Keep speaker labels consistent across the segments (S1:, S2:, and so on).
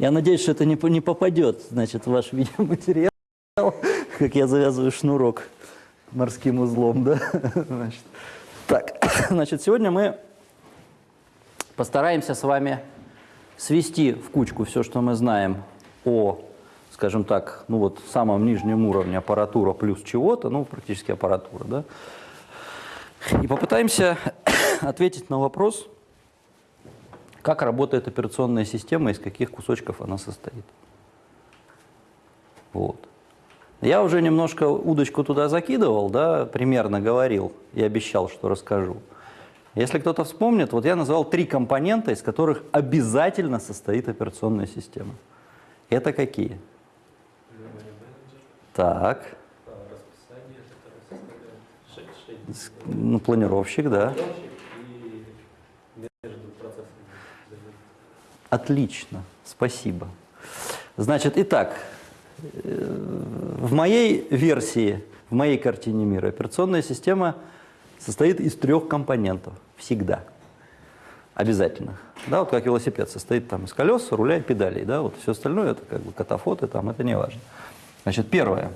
S1: Я надеюсь, что это не, не попадет, значит, в ваш видеоматериал, как я завязываю шнурок морским узлом, да? Значит, так, значит, сегодня мы постараемся с вами свести в кучку все, что мы знаем о, скажем так, ну вот самом нижнем уровне аппаратура плюс чего-то, ну практически аппаратура, да? И попытаемся ответить на вопрос, как работает операционная система, из каких кусочков она состоит. Вот. Я уже немножко удочку туда закидывал, да, примерно говорил и обещал, что расскажу. Если кто-то вспомнит, вот я назвал три компонента, из которых обязательно состоит операционная система. Это какие? Так, ну, планировщик, да. Отлично, спасибо. Значит, итак, э, в моей версии, в моей картине мира операционная система состоит из трех компонентов. Всегда. Обязательно. Да, вот как велосипед состоит там из колес, руля и педалей. Да, вот все остальное это как бы катафоты, там, это не важно. Значит, первое.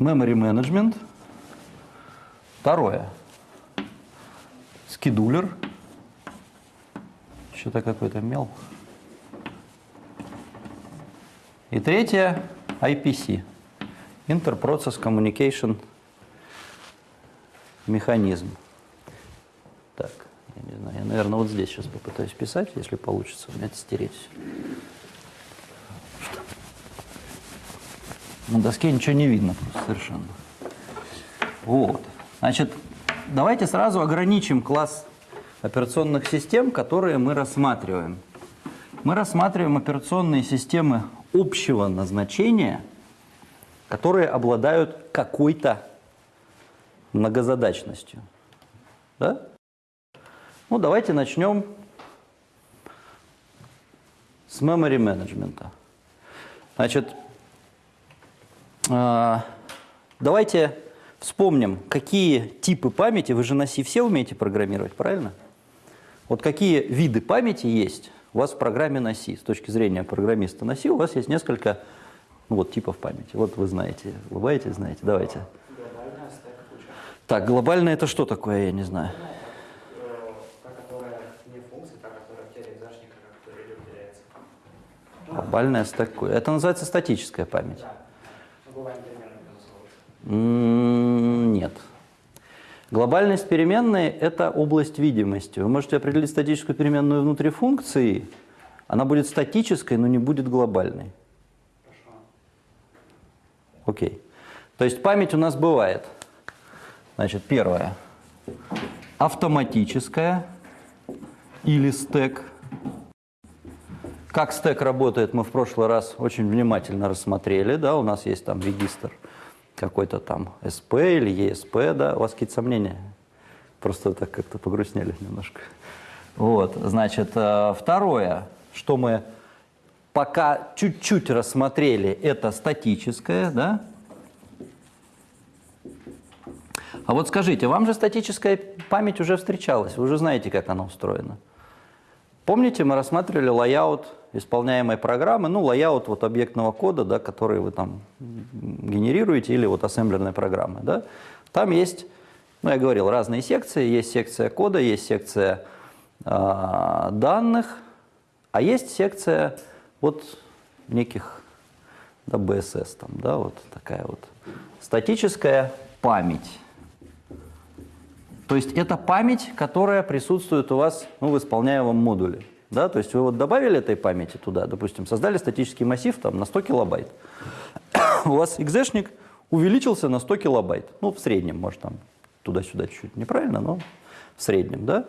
S1: Memory management. Второе. Скедулер. Что-то какой-то мел. И третье – IPC – Interprocess Communication механизм. Так, я не знаю, я, наверное, вот здесь сейчас попытаюсь писать, если получится у меня это стереть. На доске ничего не видно просто совершенно. Вот. Значит, давайте сразу ограничим класс операционных систем, которые мы рассматриваем. Мы рассматриваем операционные системы общего назначения, которые обладают какой-то многозадачностью. Да? Ну, давайте начнем с memory менеджмента. Значит, э, давайте вспомним, какие типы памяти, вы же на C все умеете программировать, правильно? Вот какие виды памяти есть у вас в программе C, с точки зрения программиста C, у вас есть несколько ну, вот, типов памяти. Вот вы знаете, улыбаетесь, знаете, давайте.
S2: Глобальная.
S1: Так, глобально это что такое, я не знаю. Глобальная стек- Это называется статическая память.
S2: Да. Ну, бывает примерно безусловно.
S1: М, Нет. Глобальность переменной – это область видимости. Вы можете определить статическую переменную внутри функции, она будет статической, но не будет глобальной. Окей. То есть память у нас бывает. Значит, первое. Автоматическая или стек. Как стек работает, мы в прошлый раз очень внимательно рассмотрели. Да, у нас есть там регистр какой-то там СП или ЕСП. Да? У вас какие-то сомнения? Просто так как-то погрустнели немножко. Вот, значит, э, второе, что мы пока чуть-чуть рассмотрели, это статическое, да? А вот скажите, вам же статическая память уже встречалась, вы уже знаете, как она устроена. Помните, мы рассматривали layout исполняемой программы, ну, layout вот объектного кода, да, который вы там генерируете, или вот ассемблерной программы, да. Там есть, ну, я говорил, разные секции, есть секция кода, есть секция а, данных, а есть секция вот неких, да, BSS там, да, вот такая вот статическая память. То есть это память, которая присутствует у вас ну, в исполняемом модуле. Да? То есть вы вот добавили этой памяти туда, допустим, создали статический массив там, на 100 килобайт. у вас экзешник увеличился на 100 килобайт. Ну, в среднем, может, там туда-сюда чуть-чуть неправильно, но в среднем, да.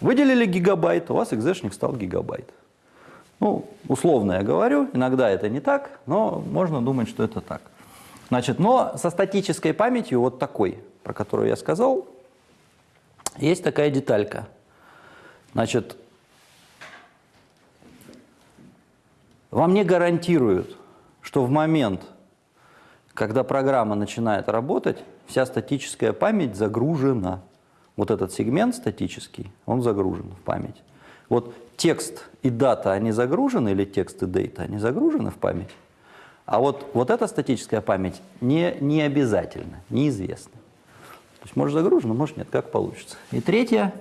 S1: Выделили гигабайт, у вас экзешник стал гигабайт. Ну, условно я говорю, иногда это не так, но можно думать, что это так. Значит, но со статической памятью вот такой, про которую я сказал, есть такая деталька. Значит, вам не гарантируют, что в момент, когда программа начинает работать, вся статическая память загружена. Вот этот сегмент статический, он загружен в память. Вот текст и дата, они загружены, или текст и дейта, они загружены в память? А вот, вот эта статическая память не, не обязательно, неизвестно. То есть может загружено, может нет, как получится. И третье,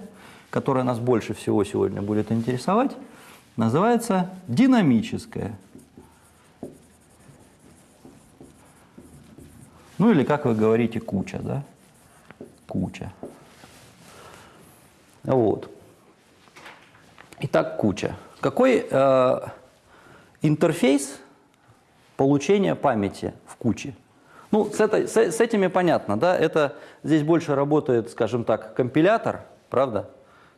S1: которое нас больше всего сегодня будет интересовать, называется динамическая. Ну или, как вы говорите, куча, да? Куча. Вот. Итак, куча. Какой э, интерфейс получения памяти в куче? Ну, с, этой, с, с этими понятно, да? Это здесь больше работает, скажем так, компилятор, правда?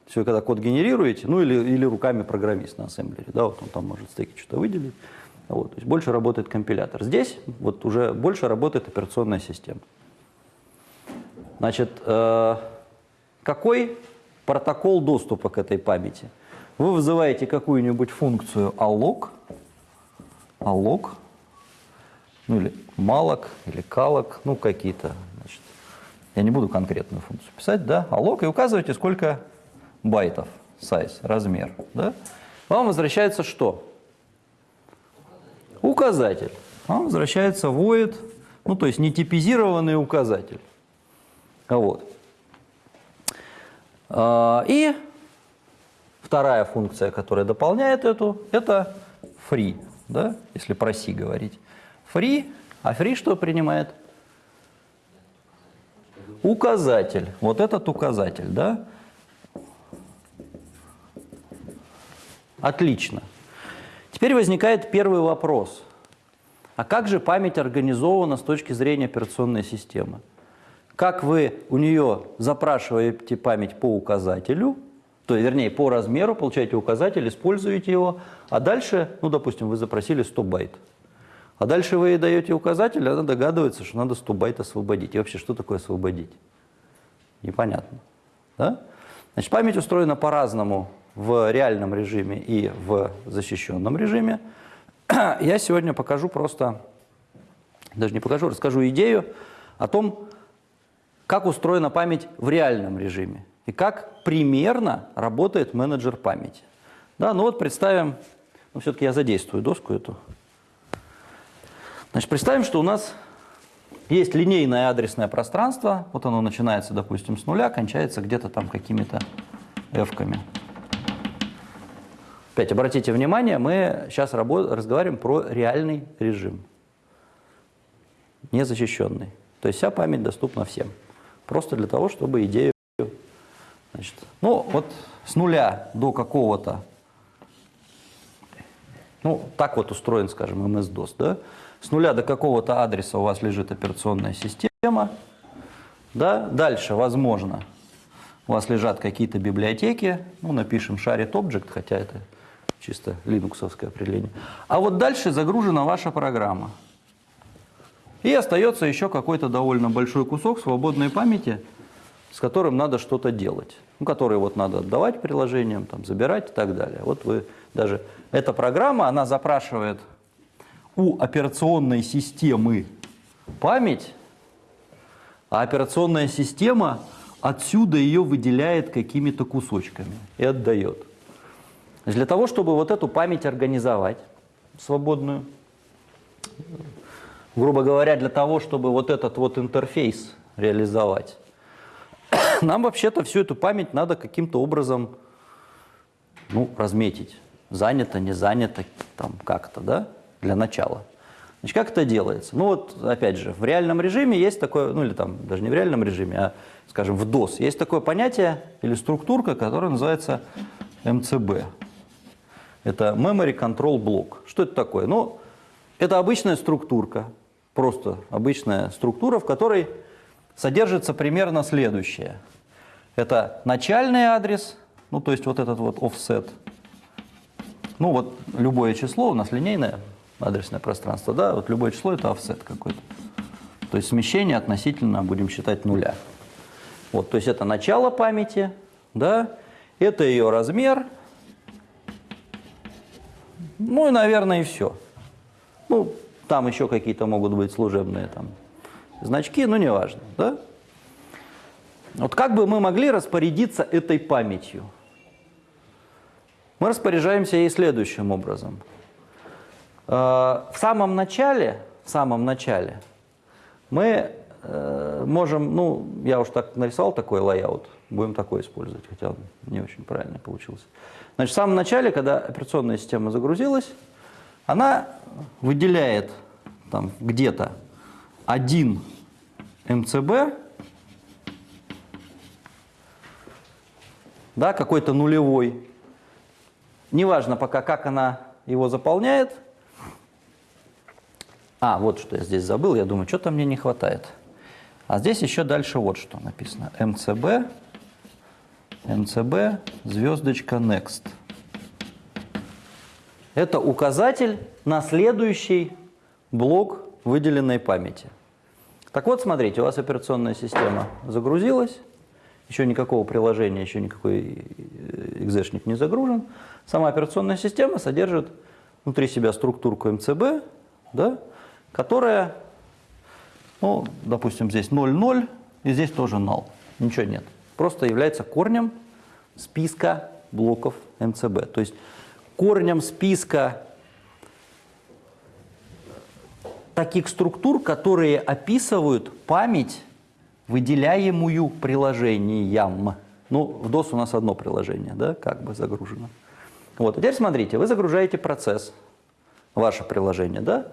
S1: Все, когда код генерируете, ну или, или руками программист на ассемблере, да, вот он там может стеки что-то выделить. Вот, то есть больше работает компилятор. Здесь вот уже больше работает операционная система. Значит, э, какой протокол доступа к этой памяти? Вы вызываете какую-нибудь функцию alloc, alloc, ну или malloc, или calloc, ну какие-то, значит, я не буду конкретную функцию писать, да, alloc, и указываете, сколько байтов, size, размер, да. Вам возвращается что? Указатель. Вам возвращается void, ну то есть нетипизированный указатель. Вот. А, И вторая функция, которая дополняет эту, это free, да, если про C говорить. Free, а free что принимает? Указатель. Вот этот указатель, да? Отлично. Теперь возникает первый вопрос. А как же память организована с точки зрения операционной системы? Как вы у нее запрашиваете память по указателю, то есть, вернее, по размеру, получаете указатель, используете его, а дальше, ну, допустим, вы запросили 100 байт. А дальше вы ей даете указатель, она догадывается, что надо 100 байт освободить. И вообще, что такое освободить? Непонятно. Да? Значит, память устроена по-разному в реальном режиме и в защищенном режиме. Я сегодня покажу просто, даже не покажу, расскажу идею о том, как устроена память в реальном режиме и как примерно работает менеджер памяти. Да, ну вот представим, ну все-таки я задействую доску эту. Значит, представим, что у нас есть линейное адресное пространство, вот оно начинается, допустим, с нуля, кончается где-то там какими-то f-ками. Опять обратите внимание, мы сейчас разговариваем про реальный режим, незащищенный. То есть вся память доступна всем. Просто для того, чтобы идею... Значит, ну, вот с нуля до какого-то... Ну, так вот устроен, скажем, MS-DOS, да? С нуля до какого-то адреса у вас лежит операционная система. Да? Дальше, возможно, у вас лежат какие-то библиотеки. Ну, напишем shared object, хотя это чисто линуксовское определение. А вот дальше загружена ваша программа. И остается еще какой-то довольно большой кусок свободной памяти, с которым надо что-то делать. Ну, который вот надо отдавать приложениям, там, забирать и так далее. Вот вы даже... Эта программа, она запрашивает у операционной системы память, а операционная система отсюда ее выделяет какими-то кусочками и отдает. Для того, чтобы вот эту память организовать, свободную, грубо говоря, для того, чтобы вот этот вот интерфейс реализовать, нам вообще-то всю эту память надо каким-то образом ну, разметить. Занято, не занято, там как-то, да, для начала. Значит, как это делается? Ну вот, опять же, в реальном режиме есть такое, ну или там даже не в реальном режиме, а, скажем, в DOS, есть такое понятие или структурка, которая называется МЦБ. Это Memory Control Block. Что это такое? Ну, это обычная структурка, просто обычная структура, в которой содержится примерно следующее. Это начальный адрес, ну то есть вот этот вот offset. Ну вот любое число, у нас линейное адресное пространство, да, вот любое число это offset какой-то. То есть смещение относительно, будем считать, нуля. Вот, то есть это начало памяти, да, это ее размер, ну и, наверное, и все. Ну, там еще какие-то могут быть служебные там значки, но неважно, да? Вот как бы мы могли распорядиться этой памятью? Мы распоряжаемся ей следующим образом. Э, В самом начале, в самом начале мы э, можем, ну, я уж так нарисовал такой layout, будем такой использовать, хотя не очень правильно получился. Значит, в самом начале, когда операционная система загрузилась, она выделяет там где-то один МЦБ, да, какой-то нулевой. Неважно пока, как она его заполняет. А, вот что я здесь забыл, я думаю, что-то мне не хватает. А здесь еще дальше вот что написано. МЦБ, МЦБ, звездочка Next. Это указатель на следующий блок выделенной памяти. Так вот, смотрите, у вас операционная система загрузилась, еще никакого приложения, еще никакой э, экзешник не загружен. Сама операционная система содержит внутри себя структурку МЦБ, да, которая, ну, допустим, здесь 0,0, и здесь тоже null. Ничего нет. Просто является корнем списка блоков МЦБ. То есть корнем списка таких структур, которые описывают память, выделяемую приложением. Ну, в DOS у нас одно приложение, да, как бы загружено. Вот, а теперь смотрите, вы загружаете процесс, ваше приложение, да,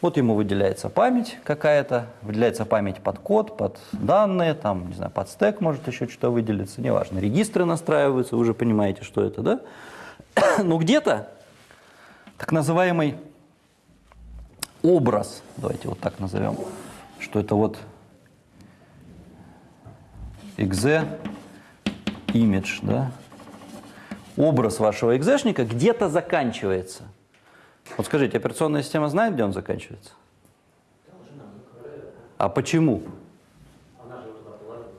S1: вот ему выделяется память какая-то, выделяется память под код, под данные, там, не знаю, под стек может еще что-то выделиться, неважно. Регистры настраиваются, вы уже понимаете, что это, да? Но где-то так называемый образ, давайте вот так назовем, что это вот exe image, да? Образ вашего экзешника где-то заканчивается. Вот скажите, операционная система знает, где он заканчивается? А почему?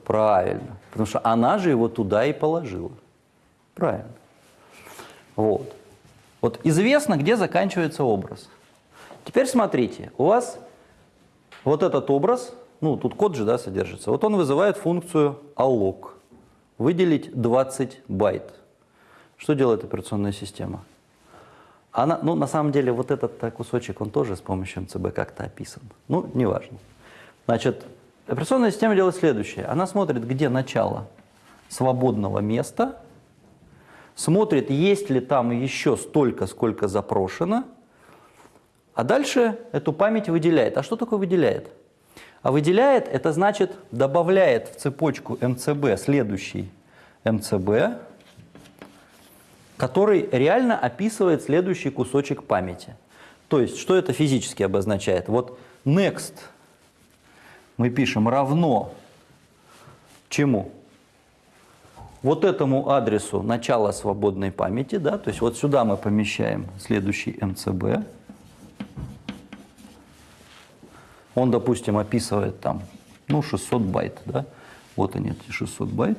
S1: Правильно. Потому что она же его туда и положила. Правильно. Вот. Вот известно, где заканчивается образ. Теперь смотрите, у вас вот этот образ, ну тут код же да, содержится, вот он вызывает функцию alloc, выделить 20 байт. Что делает операционная система? Она, ну, на самом деле, вот этот э, кусочек, он тоже с помощью МЦБ как-то описан. Ну, неважно. Значит, операционная система делает следующее. Она смотрит, где начало свободного места, смотрит, есть ли там еще столько, сколько запрошено, а дальше эту память выделяет. А что такое выделяет? А выделяет, это значит, добавляет в цепочку МЦБ следующий МЦБ, который реально описывает следующий кусочек памяти. То есть, что это физически обозначает? Вот next мы пишем равно чему? Вот этому адресу начала свободной памяти, да, то есть вот сюда мы помещаем следующий MCB. Он, допустим, описывает там, ну, 600 байт, да, вот они, эти 600 байт.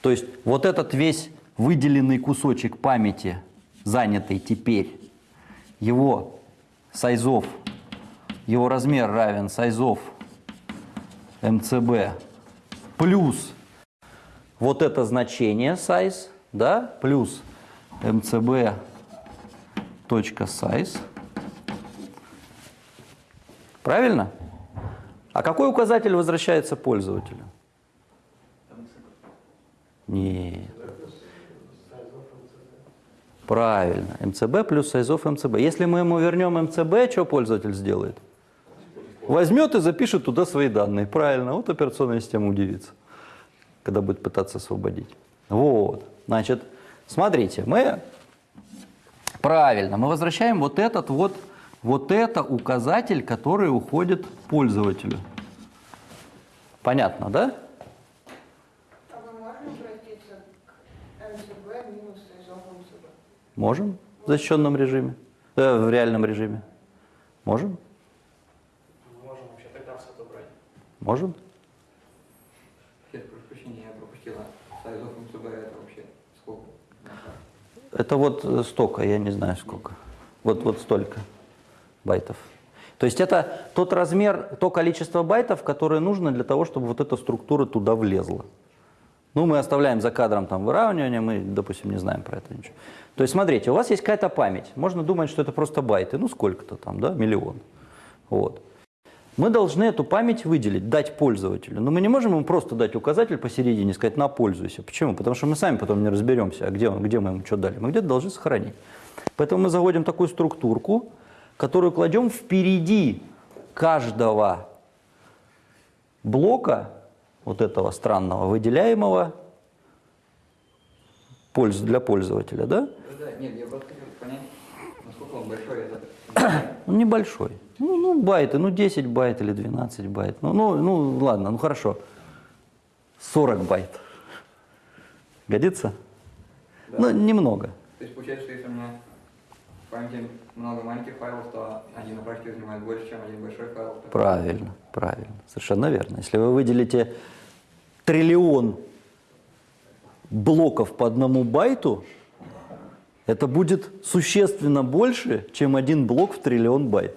S1: То есть вот этот весь выделенный кусочек памяти, занятый теперь, его сайзов, его размер равен сайзов МЦБ плюс вот это значение size, да, плюс mcb точка size. Правильно? А какой указатель возвращается пользователю? Нет. Правильно. МЦБ плюс сайзов МЦБ. Если мы ему вернем МЦБ, что пользователь сделает? Возьмет и запишет туда свои данные. Правильно. Вот операционная система удивится, когда будет пытаться освободить. Вот. Значит, смотрите, мы правильно, мы возвращаем вот этот вот, вот это указатель, который уходит пользователю. Понятно, да?
S3: А мы можем обратиться к MCB минус sizeof MCB?
S1: Можем в защищенном режиме, э, в реальном режиме. Можем?
S2: Мы можем вообще тогда все отобрать.
S1: Можем?
S4: Я прошу прощения, я пропустила. Sizeof MCB это вообще сколько?
S1: Это вот э, столько, я не знаю сколько. Вот, вот столько байтов. То есть это тот размер, то количество байтов, которое нужно для того, чтобы вот эта структура туда влезла. Ну, мы оставляем за кадром там выравнивание, мы, допустим, не знаем про это ничего. То есть, смотрите, у вас есть какая-то память. Можно думать, что это просто байты. Ну, сколько-то там, да, миллион. Вот. Мы должны эту память выделить, дать пользователю. Но мы не можем ему просто дать указатель посередине сказать «на, пользуйся». Почему? Потому что мы сами потом не разберемся, а где, он, где мы ему что дали. Мы где-то должны сохранить. Поэтому мы заводим такую структурку, которую кладем впереди каждого блока вот этого странного выделяемого для пользователя, да?
S4: Да, нет, я просто хотел понять, насколько он большой этот.
S1: Он небольшой. Ну, ну, байты, ну 10 байт или 12 байт. Ну, ну, ну ладно, ну хорошо. 40 байт. Годится?
S4: Да.
S1: Ну, немного.
S4: То есть получается, что если у меня в памяти много маленьких файлов, то они на практике занимают больше, чем один большой файл. то-
S1: Правильно, правильно. Совершенно верно. Если вы выделите триллион блоков по одному байту, это будет существенно больше, чем один блок в триллион байт.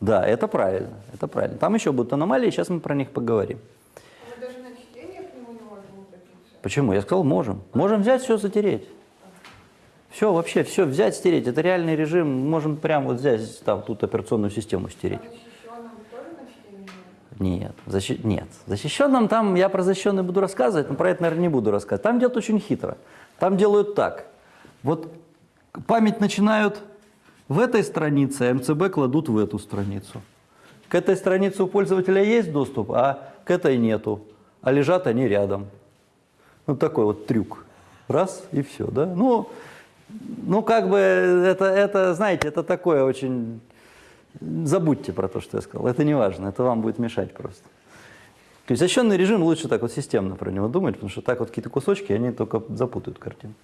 S1: Да, это правильно, это правильно. Там еще будут аномалии, сейчас мы про них поговорим.
S3: А мы даже на чтение к нему не можем обратиться.
S1: Почему? Я сказал, можем. Можем взять все затереть. Все, вообще, все взять, стереть. Это реальный режим. Можем прямо вот взять, там, тут операционную систему
S3: А
S1: стереть.
S3: можно?
S1: Нет, защи... нет. Защищенным там, я про защищенный буду рассказывать, но про это, наверное, не буду рассказывать. Там делают очень хитро. Там делают так. Вот память начинают в этой странице, а МЦБ кладут в эту страницу. К этой странице у пользователя есть доступ, а к этой нету. А лежат они рядом. Вот такой вот трюк. Раз и все, да? Ну, ну как бы это, это, знаете, это такое очень... Забудьте про то, что я сказал. Это не важно, это вам будет мешать просто. То есть защищенный режим лучше так вот системно про него думать, потому что так вот какие-то кусочки, они только запутают картину.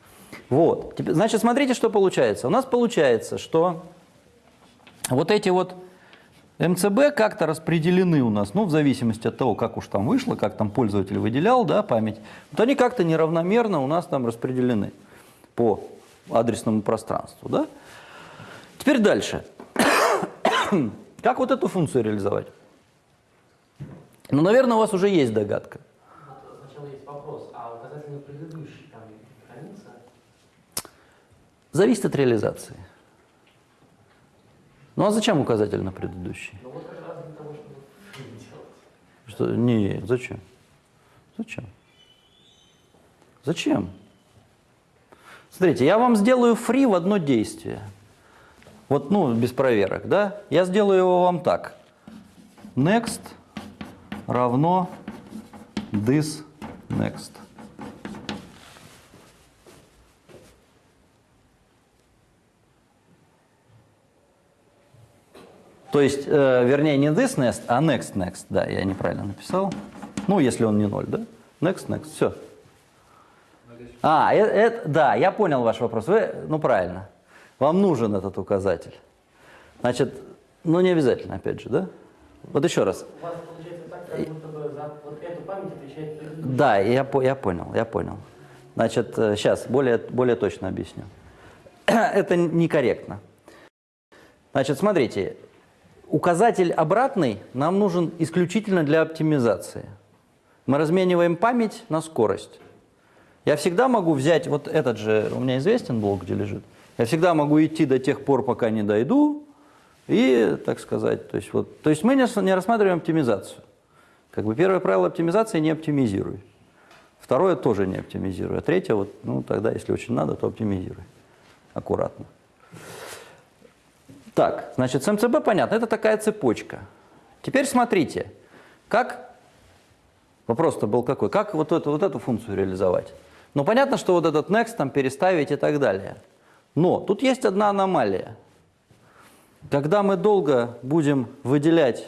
S1: Вот. Значит, смотрите, что получается. У нас получается, что вот эти вот МЦБ как-то распределены у нас, ну, в зависимости от того, как уж там вышло, как там пользователь выделял, да, память. Вот они как-то неравномерно у нас там распределены по адресному пространству, да. Теперь дальше. Как вот эту функцию реализовать? Ну, наверное, у вас уже есть догадка.
S5: Сначала есть вопрос, а указатель на предыдущий там хранится?
S1: Зависит от реализации. Ну а зачем указатель на предыдущий?
S5: Ну вот как раз для того, чтобы делать.
S1: Что? Не, зачем? Зачем? Зачем? Смотрите, я вам сделаю фри в одно действие. Вот, ну, без проверок, да? Я сделаю его вам так. Next равно this next. То есть, э, вернее, не this next, а next next. Да, я неправильно написал. Ну, если он не ноль, да? Next next, все. А, э- это, да, я понял ваш вопрос. Вы, ну, правильно. Вам нужен этот указатель. Значит, ну, не обязательно, опять же, да? Вот еще раз.
S5: У вас получается так, как будто бы за вот эту память отвечает.
S1: Да, я, я понял, я понял. Значит, сейчас более, более точно объясню. Это некорректно. Значит, смотрите, указатель обратный нам нужен исключительно для оптимизации. Мы размениваем память на скорость. Я всегда могу взять, вот этот же, у меня известен блок, где лежит. Я всегда могу идти до тех пор, пока не дойду, и, так сказать, то есть, вот, то есть мы не, не рассматриваем оптимизацию. Как бы первое правило оптимизации – не оптимизируй. Второе тоже не оптимизируй. А третье, вот, ну тогда, если очень надо, то оптимизируй. Аккуратно. Так, значит, с МЦБ понятно, это такая цепочка. Теперь смотрите, как, вопрос-то был какой, как вот эту, вот эту функцию реализовать? Ну, понятно, что вот этот next там переставить и так далее. Но тут есть одна аномалия. Когда мы долго будем выделять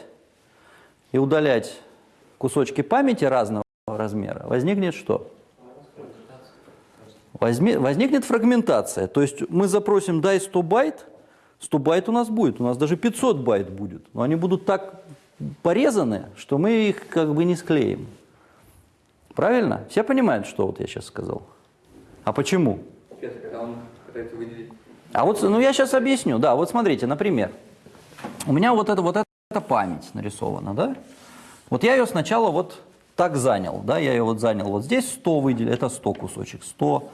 S1: и удалять кусочки памяти разного размера, возникнет что? Возникнет фрагментация. То есть мы запросим дай 100 байт, 100 байт у нас будет, у нас даже 500 байт будет. Но они будут так порезаны, что мы их как бы не склеим. Правильно? Все понимают, что вот я сейчас сказал? А почему? А вот, ну я сейчас объясню. Да, вот смотрите, например, у меня вот это вот эта память нарисована, да? Вот я ее сначала вот так занял, да, я ее вот занял, вот здесь 100 выделил, это 100 кусочек, 100,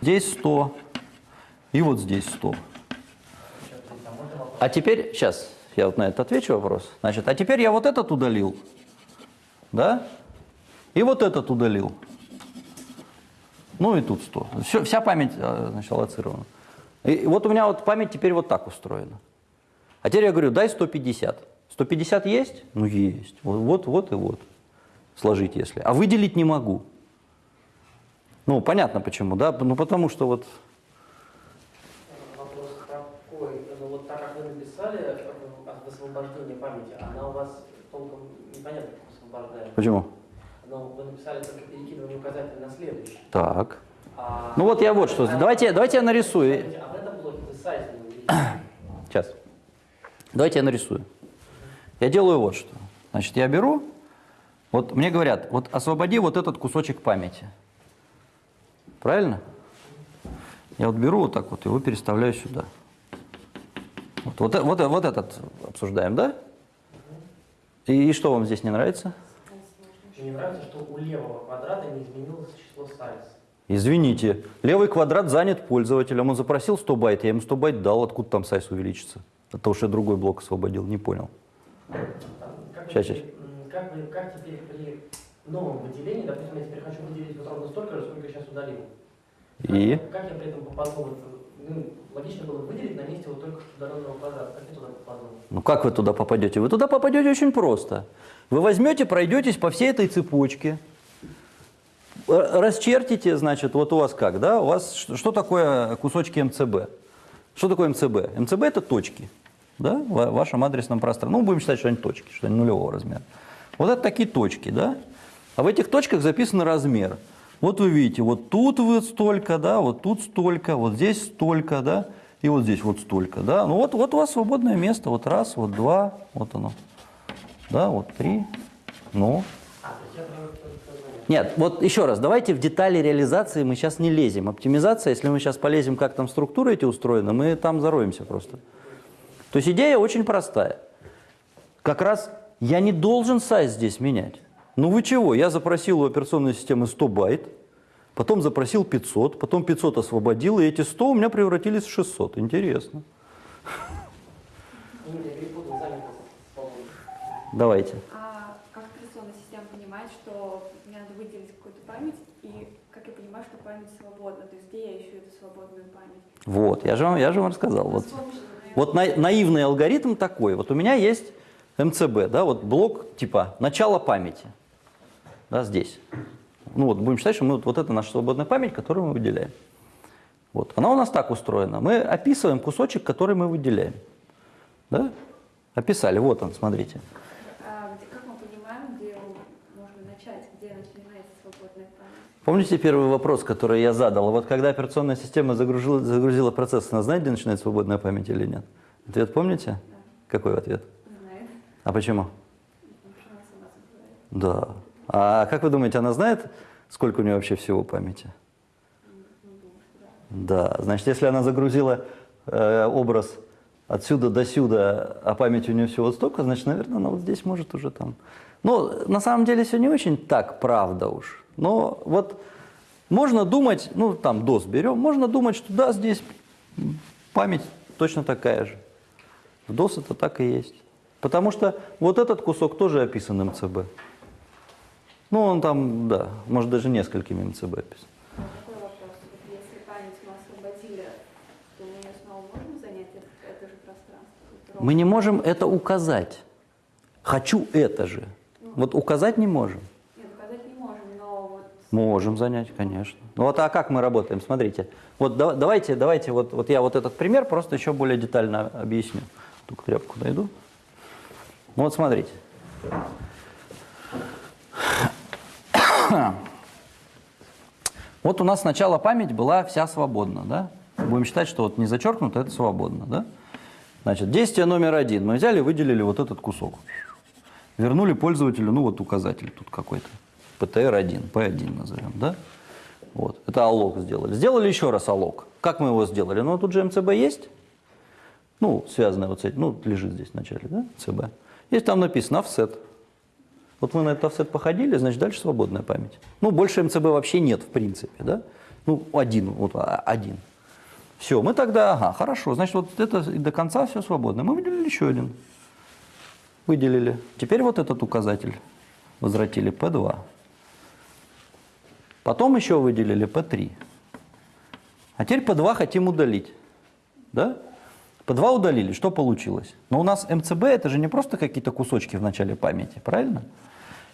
S1: здесь 100, и вот здесь 100. А теперь, сейчас, я вот на это отвечу вопрос. Значит, а теперь я вот этот удалил, да, и вот этот удалил. Ну и тут 100. Всё, вся память э, значит, аллоцирована. И вот у меня вот память теперь вот так устроена. А теперь я говорю, дай 150. 150 есть? Ну есть. Вот, вот, вот и вот. Сложить если. А выделить не могу. Ну, понятно почему, да? Ну, потому что вот...
S5: Вопрос такой. Ну вот так как вы написали э, высвобождение памяти, она у вас толком непонятно как высвобождает.
S1: Почему?
S5: Но вы написали только перекидывание указателя на следующий.
S1: Так.
S5: А-
S1: Ну вот я вот что. Давайте, давайте я нарисую.
S5: А в этом блоке вы сайт.
S1: Сейчас. Давайте я нарисую. Я делаю вот что. Значит, я беру, вот мне говорят, вот освободи вот этот кусочек памяти. Правильно? Я вот беру вот так вот, его переставляю сюда. Вот, вот, вот, вот этот обсуждаем, да? И, и что вам здесь не нравится?
S5: Мне нравится, что у левого квадрата не изменилось число size.
S1: Извините, левый квадрат занят пользователем, он запросил 100 байт, я ему 100 байт дал, откуда там size увеличится? От того, что я другой блок освободил, не понял.
S5: Как, теперь, м, как, как теперь при новом выделении, допустим, я теперь хочу выделить вот ровно столько же, сколько я сейчас удалил.
S1: И?
S5: Как, как я при этом попаду? Вот, ну, логично было выделить на месте вот только что удаленного квадрата. Как я туда попаду?
S1: Ну как вы туда попадете? Вы туда попадете очень просто. Вы возьмете, пройдетесь по всей этой цепочке, расчертите, значит, вот у вас как, да? У вас что, что такое кусочки МЦБ? Что такое МЦБ? МЦБ это точки, да, в вашем адресном пространстве. Ну, будем считать, что они точки, что они нулевого размера. Вот это такие точки, да? А в этих точках записан размер. Вот вы видите, вот тут вот столько, да, вот тут столько, вот здесь столько, да, и вот здесь вот столько, да. Ну вот, вот у вас свободное место, вот раз, вот два, вот оно, да, вот три, ну. Нет, вот еще раз, давайте в детали реализации мы сейчас не лезем. Оптимизация, если мы сейчас полезем, как там структуры эти устроены, мы там зароемся просто. То есть идея очень простая. Как раз я не должен сайз здесь менять. Ну вы чего? Я запросил у операционной системы 100 байт, потом запросил 500, потом 500 освободил, и эти 100 у меня превратились в 600. Интересно. Давайте.
S6: А как операционная система понимает, что мне надо выделить какую-то память, и как я понимаю, что память свободна, то есть где я ищу эту свободную память?
S1: Вот, я же вам, я же вам рассказал. Вот. Вот на- наивный алгоритм такой. Вот у меня есть МЦБ, да, вот блок типа начало памяти, да, здесь. Ну вот будем считать, что мы, вот, вот это наша свободная память, которую мы выделяем. Вот, она у нас так устроена. Мы описываем кусочек, который мы выделяем. Да? Описали, вот он, смотрите.
S6: А как мы понимаем, где можно начать, где начинается свободная память?
S1: Помните первый вопрос, который я задал? Вот когда операционная система загрузила, загрузила процесс, она знает, где начинается свободная память или нет? Ответ помните? Какой ответ?
S6: Не знает,
S1: А почему?
S6: потому что она сама забывает.
S1: Да. А как вы думаете, она знает, сколько у нее вообще всего памяти?
S6: Да.
S1: Значит, если она загрузила э, образ отсюда до сюда, а памяти у нее всего вот столько, значит, наверное, она вот здесь может уже там. Ну, на самом деле все не очень так, правда уж. Но вот можно думать, ну, там DOS берем, можно думать, что да, здесь память точно такая же. В DOS это так и есть. Потому что вот этот кусок тоже описан МЦБ. Ну, он там, да, может даже несколькими МЦБ описан.
S6: А мы
S1: не можем это указать. Хочу это же. Вот указать не можем.
S6: Нет, указать не можем, но вот
S1: Можем занять, конечно. Ну вот а как мы работаем? Смотрите. Вот да- давайте, давайте, вот, вот я вот этот пример просто еще более детально объясню. Только тряпку найду. Ну вот смотрите. Вот у нас сначала память была вся свободна, да? Будем считать, что вот не зачеркнуто, это свободно, да? Значит, действие номер один. Мы взяли, выделили вот этот кусок. Вернули пользователю, ну вот указатель тут какой-то. PTR1, P1 назовем, да? Вот, это аллок сделали. Сделали еще раз аллок. Как мы его сделали? Ну, тут же МЦБ есть. Ну, связанная вот с этим, ну, лежит здесь в начале, да, ЦБ. Есть там написано офсет. Вот мы на этот офсет походили, значит, дальше свободная память. Ну, больше МЦБ вообще нет, в принципе, да? Ну, один, вот а, один. Все, мы тогда, ага, хорошо, значит, вот это до конца все свободно. Мы выделили еще один. Выделили. Теперь вот этот указатель возвратили P2. Потом еще выделили P3. А теперь P2 хотим удалить. Да? P2 удалили. Что получилось? Но у нас МЦБ это же не просто какие-то кусочки в начале памяти, правильно?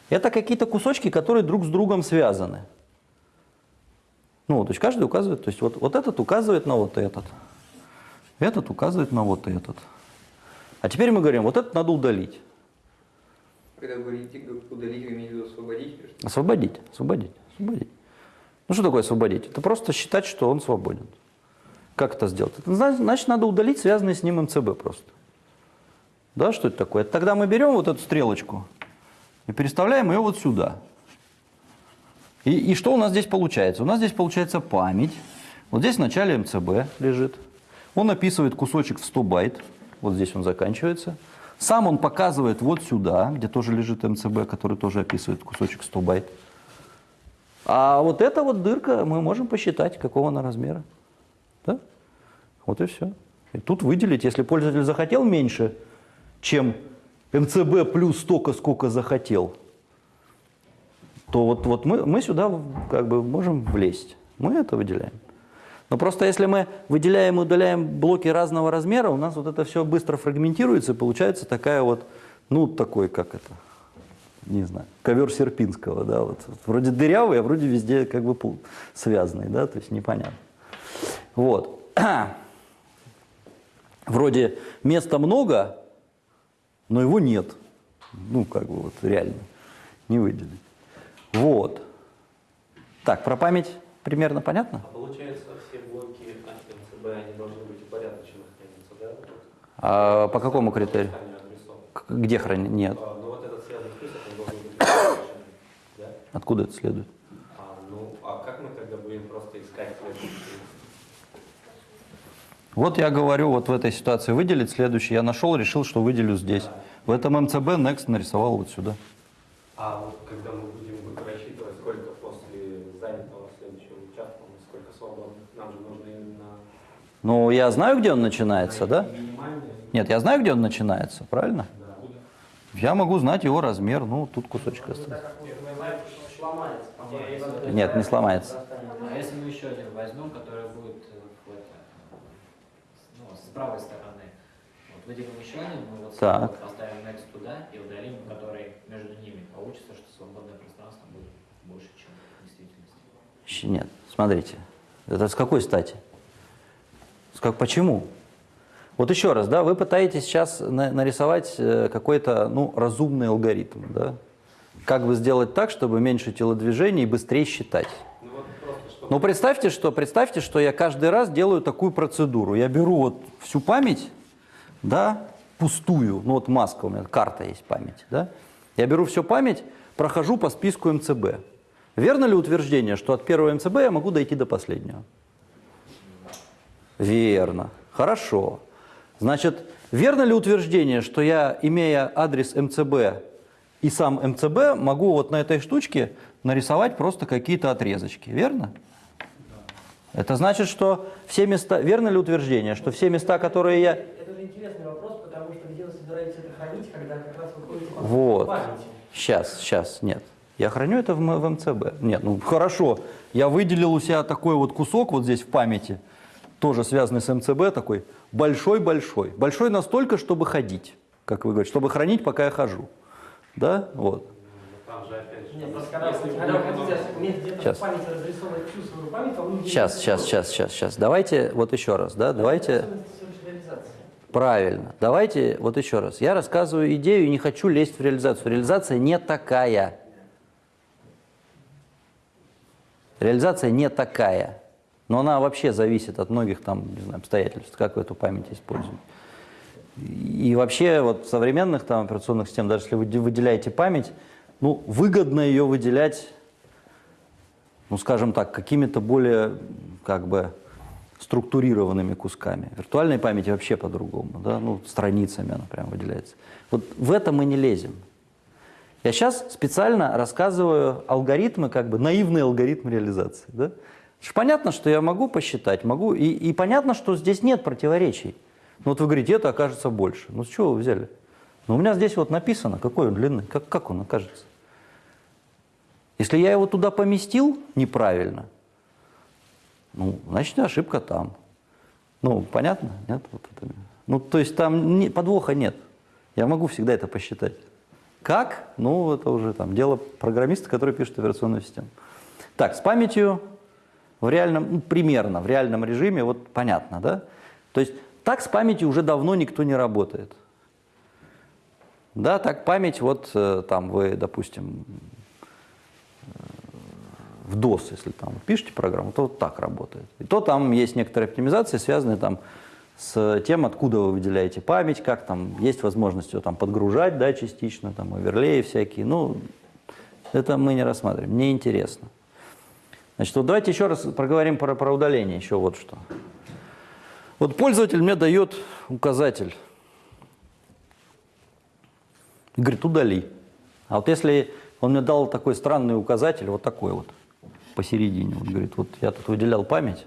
S1: Это какие-то кусочки, которые друг с другом связаны. Ну, то есть каждый указывает, то есть вот, вот этот указывает на вот этот. Этот указывает на вот этот. А теперь мы говорим, вот этот надо удалить.
S4: Когда вы говорите удалить, вы имеете в виду освободить?
S1: Освободить, освободить, освободить. Ну что такое освободить? Это просто считать, что он свободен. Как это сделать? Значит, надо удалить связанный с ним МЦБ просто. Да, что это такое? Тогда мы берем вот эту стрелочку и переставляем ее вот сюда. И, и что у нас здесь получается? У нас здесь получается память. Вот здесь в начале МЦБ лежит. Он описывает кусочек в 100 байт. Вот здесь он заканчивается. Сам он показывает вот сюда, где тоже лежит МЦБ, который тоже описывает кусочек 100 байт. А вот эта вот дырка, мы можем посчитать, какого она размера. Да? Вот и все. И тут выделить, если пользователь захотел меньше, чем МЦБ плюс столько, сколько захотел, то вот, вот мы, мы сюда как бы можем влезть. Мы это выделяем. Но просто если мы выделяем и удаляем блоки разного размера, у нас вот это все быстро фрагментируется, и получается такая вот, ну, такой, как это, не знаю, ковер Серпинского, да, вот, вроде дырявый, а вроде везде как бы связанный, да, то есть непонятно. Вот. Вроде места много, но его нет. Ну, как бы вот реально не выделить. Вот. Так, про память примерно понятно?
S7: А получается, все блоки МЦБ, они должны быть упорядоченно храниться, да?
S1: А по какому критерию? Где хранить? Нет.
S7: А, Ну вот этот связанный список, он должен быть да?
S1: Откуда это следует?
S7: А, ну, а как мы тогда будем просто искать следующий?
S1: Вот я говорю, вот в этой ситуации выделить следующий. Я нашел, решил, что выделю здесь. В этом МЦБ Next нарисовал вот сюда.
S7: А вот когда мы будем рассчитывать, сколько после занятого следующего участка, у нас сколько свободных, нам же нужно именно...
S1: Ну, я знаю, где он начинается, да? Нет, я знаю, где он начинается, правильно?
S7: Да.
S1: Я могу знать его размер, ну, тут кусочек
S5: сломается. по-моему.
S1: Нет, не сломается.
S2: А если мы еще один возьмем, который будет э, ну, с правой стороны, вот выделим еще один, мы вот
S1: Так.
S2: поставим next туда и удалим, который между ними. Получится, что свободное пространство будет больше, чем в действительности.
S1: Нет, смотрите. Это с какой стати? С как, почему? Вот еще раз, да, вы пытаетесь сейчас на- нарисовать э, какой-то, ну, разумный алгоритм, да? Как бы сделать так, чтобы меньше телодвижений и быстрее считать?
S7: Что...
S1: Ну, представьте, что, представьте, что я каждый раз делаю такую процедуру. Я беру вот всю память, да, пустую, ну вот маска у меня, карта есть памяти, да. Я беру всю память, прохожу по списку МЦБ. Верно ли утверждение, что от первого МЦБ я могу дойти до последнего? Верно. Хорошо. Значит, верно ли утверждение, что я, имея адрес МЦБ и сам МЦБ, могу вот на этой штучке нарисовать просто какие-то отрезочки? Верно? Это значит, что все места... Верно ли утверждение, что все места, которые я...
S5: Это же интересный вопрос, потому что где вы собираетесь это хранить, когда как раз выходит
S1: Вот.
S5: памяти?
S1: Сейчас, сейчас, нет. Я храню это в, в МЦБ. Нет, ну хорошо. Я выделил у себя такой вот кусок вот здесь в памяти, тоже связанный с МЦБ, такой большой-большой. Большой настолько, чтобы ходить, как вы говорите, чтобы хранить, пока я хожу. Да, вот.
S7: Ну, Там же опять же...
S5: Нет, просто когда, вы- когда вы хотите уметь где-то
S1: Сейчас.
S5: в памяти разрисовывать всю свою память, вам нужно...
S1: Сейчас, сейчас, сейчас, сейчас, сейчас. Давайте вот еще раз, да, давайте... Правильно. Давайте вот еще раз. Я рассказываю идею и не хочу лезть в реализацию. Реализация не такая. Реализация не такая. Но она вообще зависит от многих там, не знаю, обстоятельств, как вы эту память используете. И вообще вот в современных там операционных систем, даже если вы де- выделяете память, ну, выгодно ее выделять, ну, скажем так, какими-то более, как бы, структурированными кусками. Виртуальной памяти вообще по-другому, да, ну, страницами она прям выделяется. Вот в это мы не лезем. Я сейчас специально рассказываю алгоритмы, как бы наивный алгоритм реализации. Да? Понятно, что я могу посчитать, могу, и, и понятно, что здесь нет противоречий. Ну вот вы говорите, это окажется больше. Ну с чего вы взяли? Ну у меня здесь вот написано, какой он длины, как, как он окажется. Если я его туда поместил неправильно, ну, значит, ошибка там. Ну, понятно? Нет? Вот это. Ну, то есть там не- подвоха нет. Я могу всегда это посчитать. Как? Ну, это уже там дело программиста, который пишет операционную систему. Так, с памятью в реальном, ну, примерно в реальном режиме, вот понятно, да? То есть так с памятью уже давно никто не работает. Да, так память, вот э, там вы, допустим, в DOS, если там пишете программу, то вот так работает. И то там есть некоторые оптимизации, связанные там с тем, откуда вы выделяете память, как там есть возможность ее там подгружать, да, частично, там оверлеи всякие. Ну, это мы не рассматриваем, мне интересно. Значит, вот давайте еще раз проговорим про, про удаление, еще вот что. Вот пользователь мне дает указатель. И говорит, удали. А вот если он мне дал такой странный указатель, вот такой вот, посередине, вот говорит, вот я тут выделял память,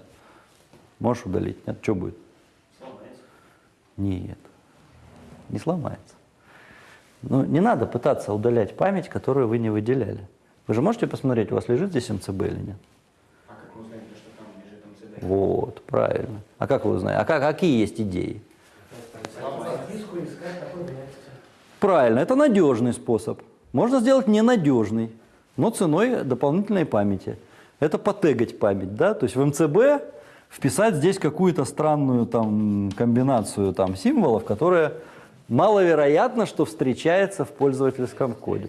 S1: можешь удалить? Нет, что будет?
S5: Сломается.
S1: Нет, не сломается. Ну, не надо пытаться удалять память, которую вы не выделяли. Вы же можете посмотреть, у вас лежит здесь МЦБ или нет?
S2: А как вы узнаете, что там лежит МЦД?
S1: Вот, правильно. А как вы узнаете? А как, какие есть идеи? Правильно, это надежный способ. Можно сделать ненадежный, но ценой дополнительной памяти. Это потегать память, да, то есть в МЦБ вписать здесь какую-то странную там комбинацию там символов, которая маловероятно, что встречается в пользовательском коде.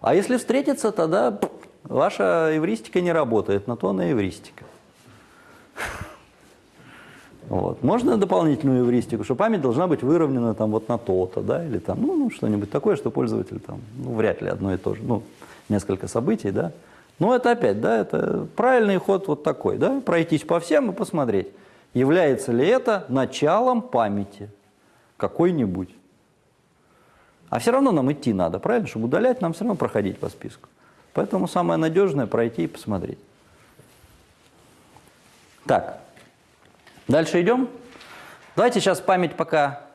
S1: А если встретится, тогда ваша эвристика не работает, на то она эвристика. Вот. Можно дополнительную эвристику, что память должна быть выровнена там вот на то-то, да, или там, ну, ну, что-нибудь такое, что пользователь там, ну, вряд ли одно и то же, ну, несколько событий, да. Но это опять, да, это правильный ход вот такой, да, пройтись по всем и посмотреть, является ли это началом памяти какой-нибудь. А все равно нам идти надо, правильно? Чтобы удалять, нам все равно проходить по списку. Поэтому самое надежное пройти и посмотреть. Так, дальше идем. Давайте сейчас память пока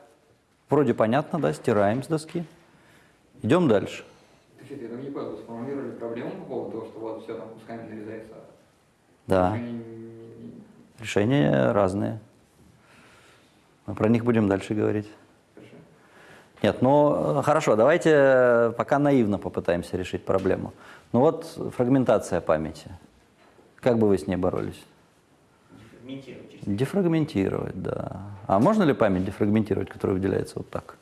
S1: вроде понятно, да, стираем с доски. Идем дальше.
S4: Я там не понял, сформулировали проблему по поводу того, что вот все там кусками нарезается.
S1: Да, решения разные. Мы про них будем дальше говорить.
S4: Хорошо.
S1: Нет, ну э, хорошо, давайте э, пока наивно попытаемся решить проблему. Ну вот фрагментация памяти. Как бы вы с ней боролись?
S2: Дефрагментировать
S1: Дефрагментировать, да. А можно ли память дефрагментировать, которая выделяется вот так?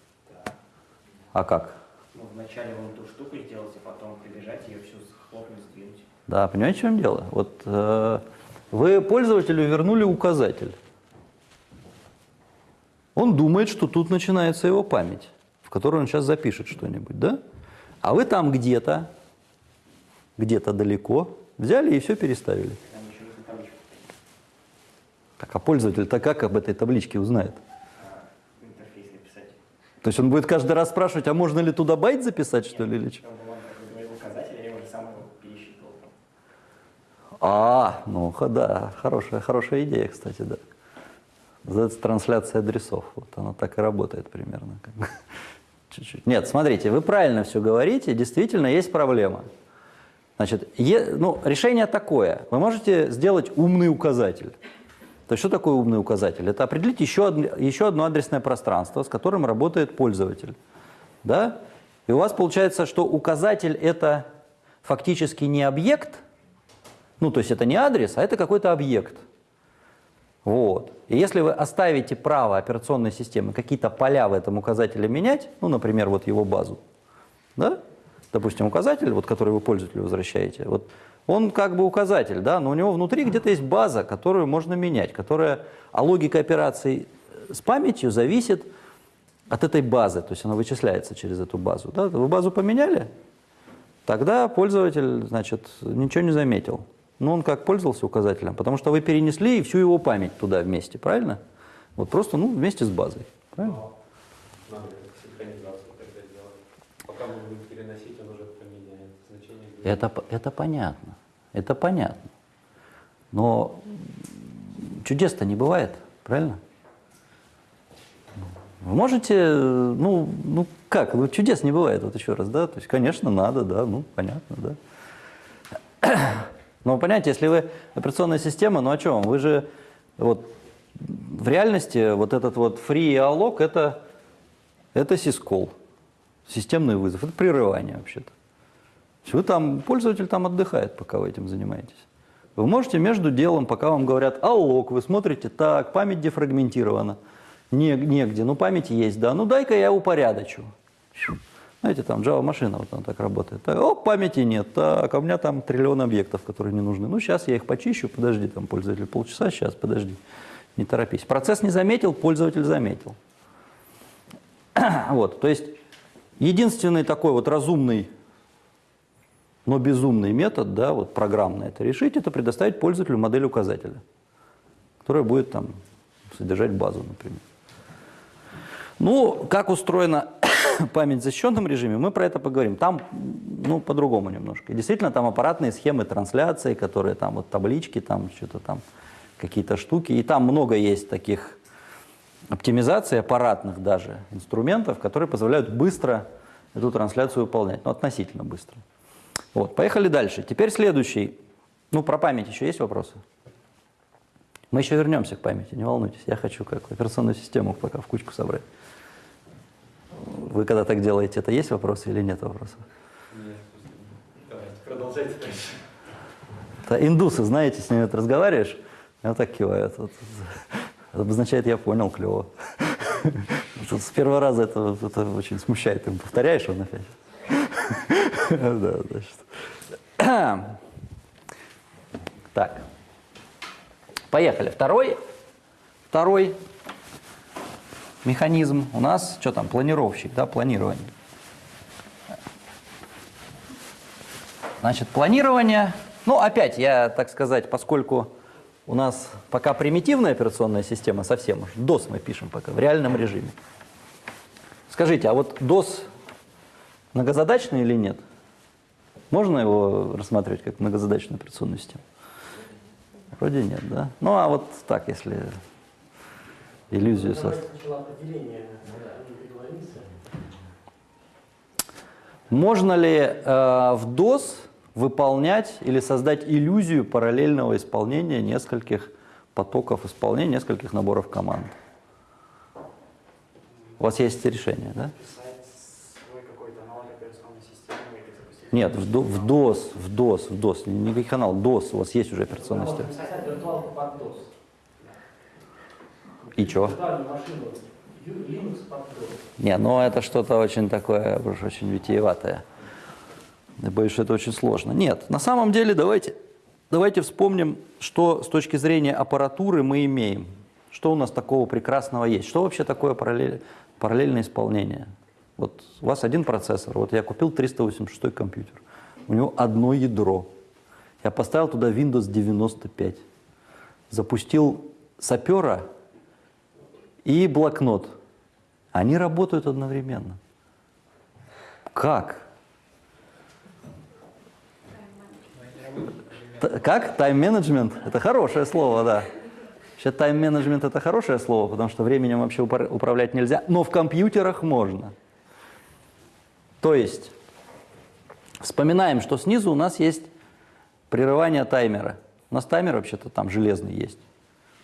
S1: А как?
S2: Ну, вначале вон ту штуку сделать, а потом прибежать ее всю захлопнуть, сдвинуть.
S1: Да, понимаете, в чем дело? Вот э, вы пользователю вернули указатель. Он думает, что тут начинается его память, в которой он сейчас запишет что-нибудь, да? А вы там где-то, где-то далеко взяли и все переставили.
S2: Там еще нужно табличку
S1: Так, а пользователь-то как об этой табличке узнает?
S2: в интерфейс написать.
S1: То есть он будет каждый раз спрашивать, а можно ли туда байт записать, что ли, или. А, ну да, хорошая, хорошая идея, кстати, да. Называется трансляция адресов. Вот она так и работает примерно. Чуть-чуть. Нет, смотрите, вы правильно все говорите, действительно есть проблема. Значит, е- ну, решение такое. Вы можете сделать умный указатель. То есть что такое умный указатель? Это определить еще, еще одно адресное пространство, с которым работает пользователь. Да? И у вас получается, что указатель это фактически не объект, ну, то есть это не адрес, а это какой-то объект. Вот. И если вы оставите право операционной системы какие-то поля в этом указателе менять, ну, например, вот его базу, да, допустим, указатель, вот, который вы пользователю возвращаете, вот, он как бы указатель, да, но у него внутри где-то есть база, которую можно менять, которая, а логика операций с памятью зависит от этой базы, то есть она вычисляется через эту базу. Да? Вы базу поменяли, тогда пользователь, значит, ничего не заметил. Ну, он как пользовался указателем? Потому что вы перенесли и всю его память туда вместе, правильно? Вот просто, ну, вместе с базой. Правильно?
S7: Но будет.
S1: Это, это понятно. Это понятно. Но чудес-то не бывает, правильно? Вы можете, ну, ну как, ну чудес не бывает, вот еще раз, да? То есть, конечно, надо, да, ну, понятно, да. Но понимаете, если вы операционная система, ну о чем? Вы же вот в реальности вот этот вот free alloc это, это сискол, системный вызов, это прерывание вообще-то. Вы там, пользователь там отдыхает, пока вы этим занимаетесь. Вы можете между делом, пока вам говорят аллок, вы смотрите, так, память дефрагментирована, не, негде, ну память есть, да, ну дай-ка я упорядочу. Знаете, там Java машина вот она так работает. Так, о, памяти нет, так, а у меня там триллион объектов, которые не нужны. Ну сейчас я их почищу, подожди, там пользователь полчаса, сейчас, подожди, не торопись. Процесс не заметил, пользователь заметил. Вот, то есть единственный такой вот разумный но безумный метод, да, вот программно это решить, это предоставить пользователю модель указателя, которая будет там содержать базу, например. Ну, как устроена память в защищенном режиме, мы про это поговорим. Там, ну, по-другому немножко. И действительно, там аппаратные схемы трансляции, которые там вот таблички, там что-то там, какие-то штуки. И там много есть таких оптимизаций аппаратных даже инструментов, которые позволяют быстро эту трансляцию выполнять, ну, относительно быстро. Вот, поехали дальше. Теперь следующий. Ну, про память еще есть вопросы? Мы еще вернемся к памяти, не волнуйтесь. Я хочу как операционную систему пока в кучку собрать. Вы когда так делаете, это есть вопросы или нет вопросов?
S7: Нет, Давайте, продолжайте дальше.
S1: Это индусы, знаете, с ними вот разговариваешь, и вот так кивают. Вот. Это обозначает, я понял, клево. С первого раза это, это очень смущает. Ты повторяешь он опять. Да, значит. Так. Поехали. Второй, второй механизм у нас, что там, планировщик, да, планирование. Значит, планирование, ну, опять, я, так сказать, поскольку у нас пока примитивная операционная система совсем уж, DOS мы пишем пока, в реальном режиме. Скажите, а вот DOS многозадачный или нет? Можно его рассматривать как многозадачную операционную систему? Вроде нет, да? Ну, а вот так, если иллюзию создать.
S5: Не договоримся.
S1: Можно ли э, в DOS выполнять или создать иллюзию параллельного исполнения нескольких потоков исполнения, нескольких наборов команд? У вас есть решение, да?
S8: писать свой какой-то аналог операционной системы или запустить.
S1: Нет, в, до- в DOS, в DOS, в DOS, не никаких канал, DOS, у вас есть уже операционная система.
S5: DOS.
S1: И
S5: DOS.
S1: Не, ну это что-то очень такое, очень витиеватое. Я боюсь, что это очень сложно. Нет, на самом деле давайте, давайте вспомним, что с точки зрения аппаратуры мы имеем. Что у нас такого прекрасного есть? Что вообще такое параллель, параллельное исполнение? Вот у вас один процессор, вот я купил 386 компьютер, у него одно ядро. Я поставил туда Windows 95, запустил сапера и блокнот. Они работают одновременно. Как? Как? Тайм-менеджмент? Это хорошее слово, да. Вообще тайм-менеджмент это хорошее слово, потому что временем вообще управлять нельзя, но в компьютерах можно. То есть, вспоминаем, что снизу у нас есть прерывание таймера. У нас таймер вообще-то там железный есть.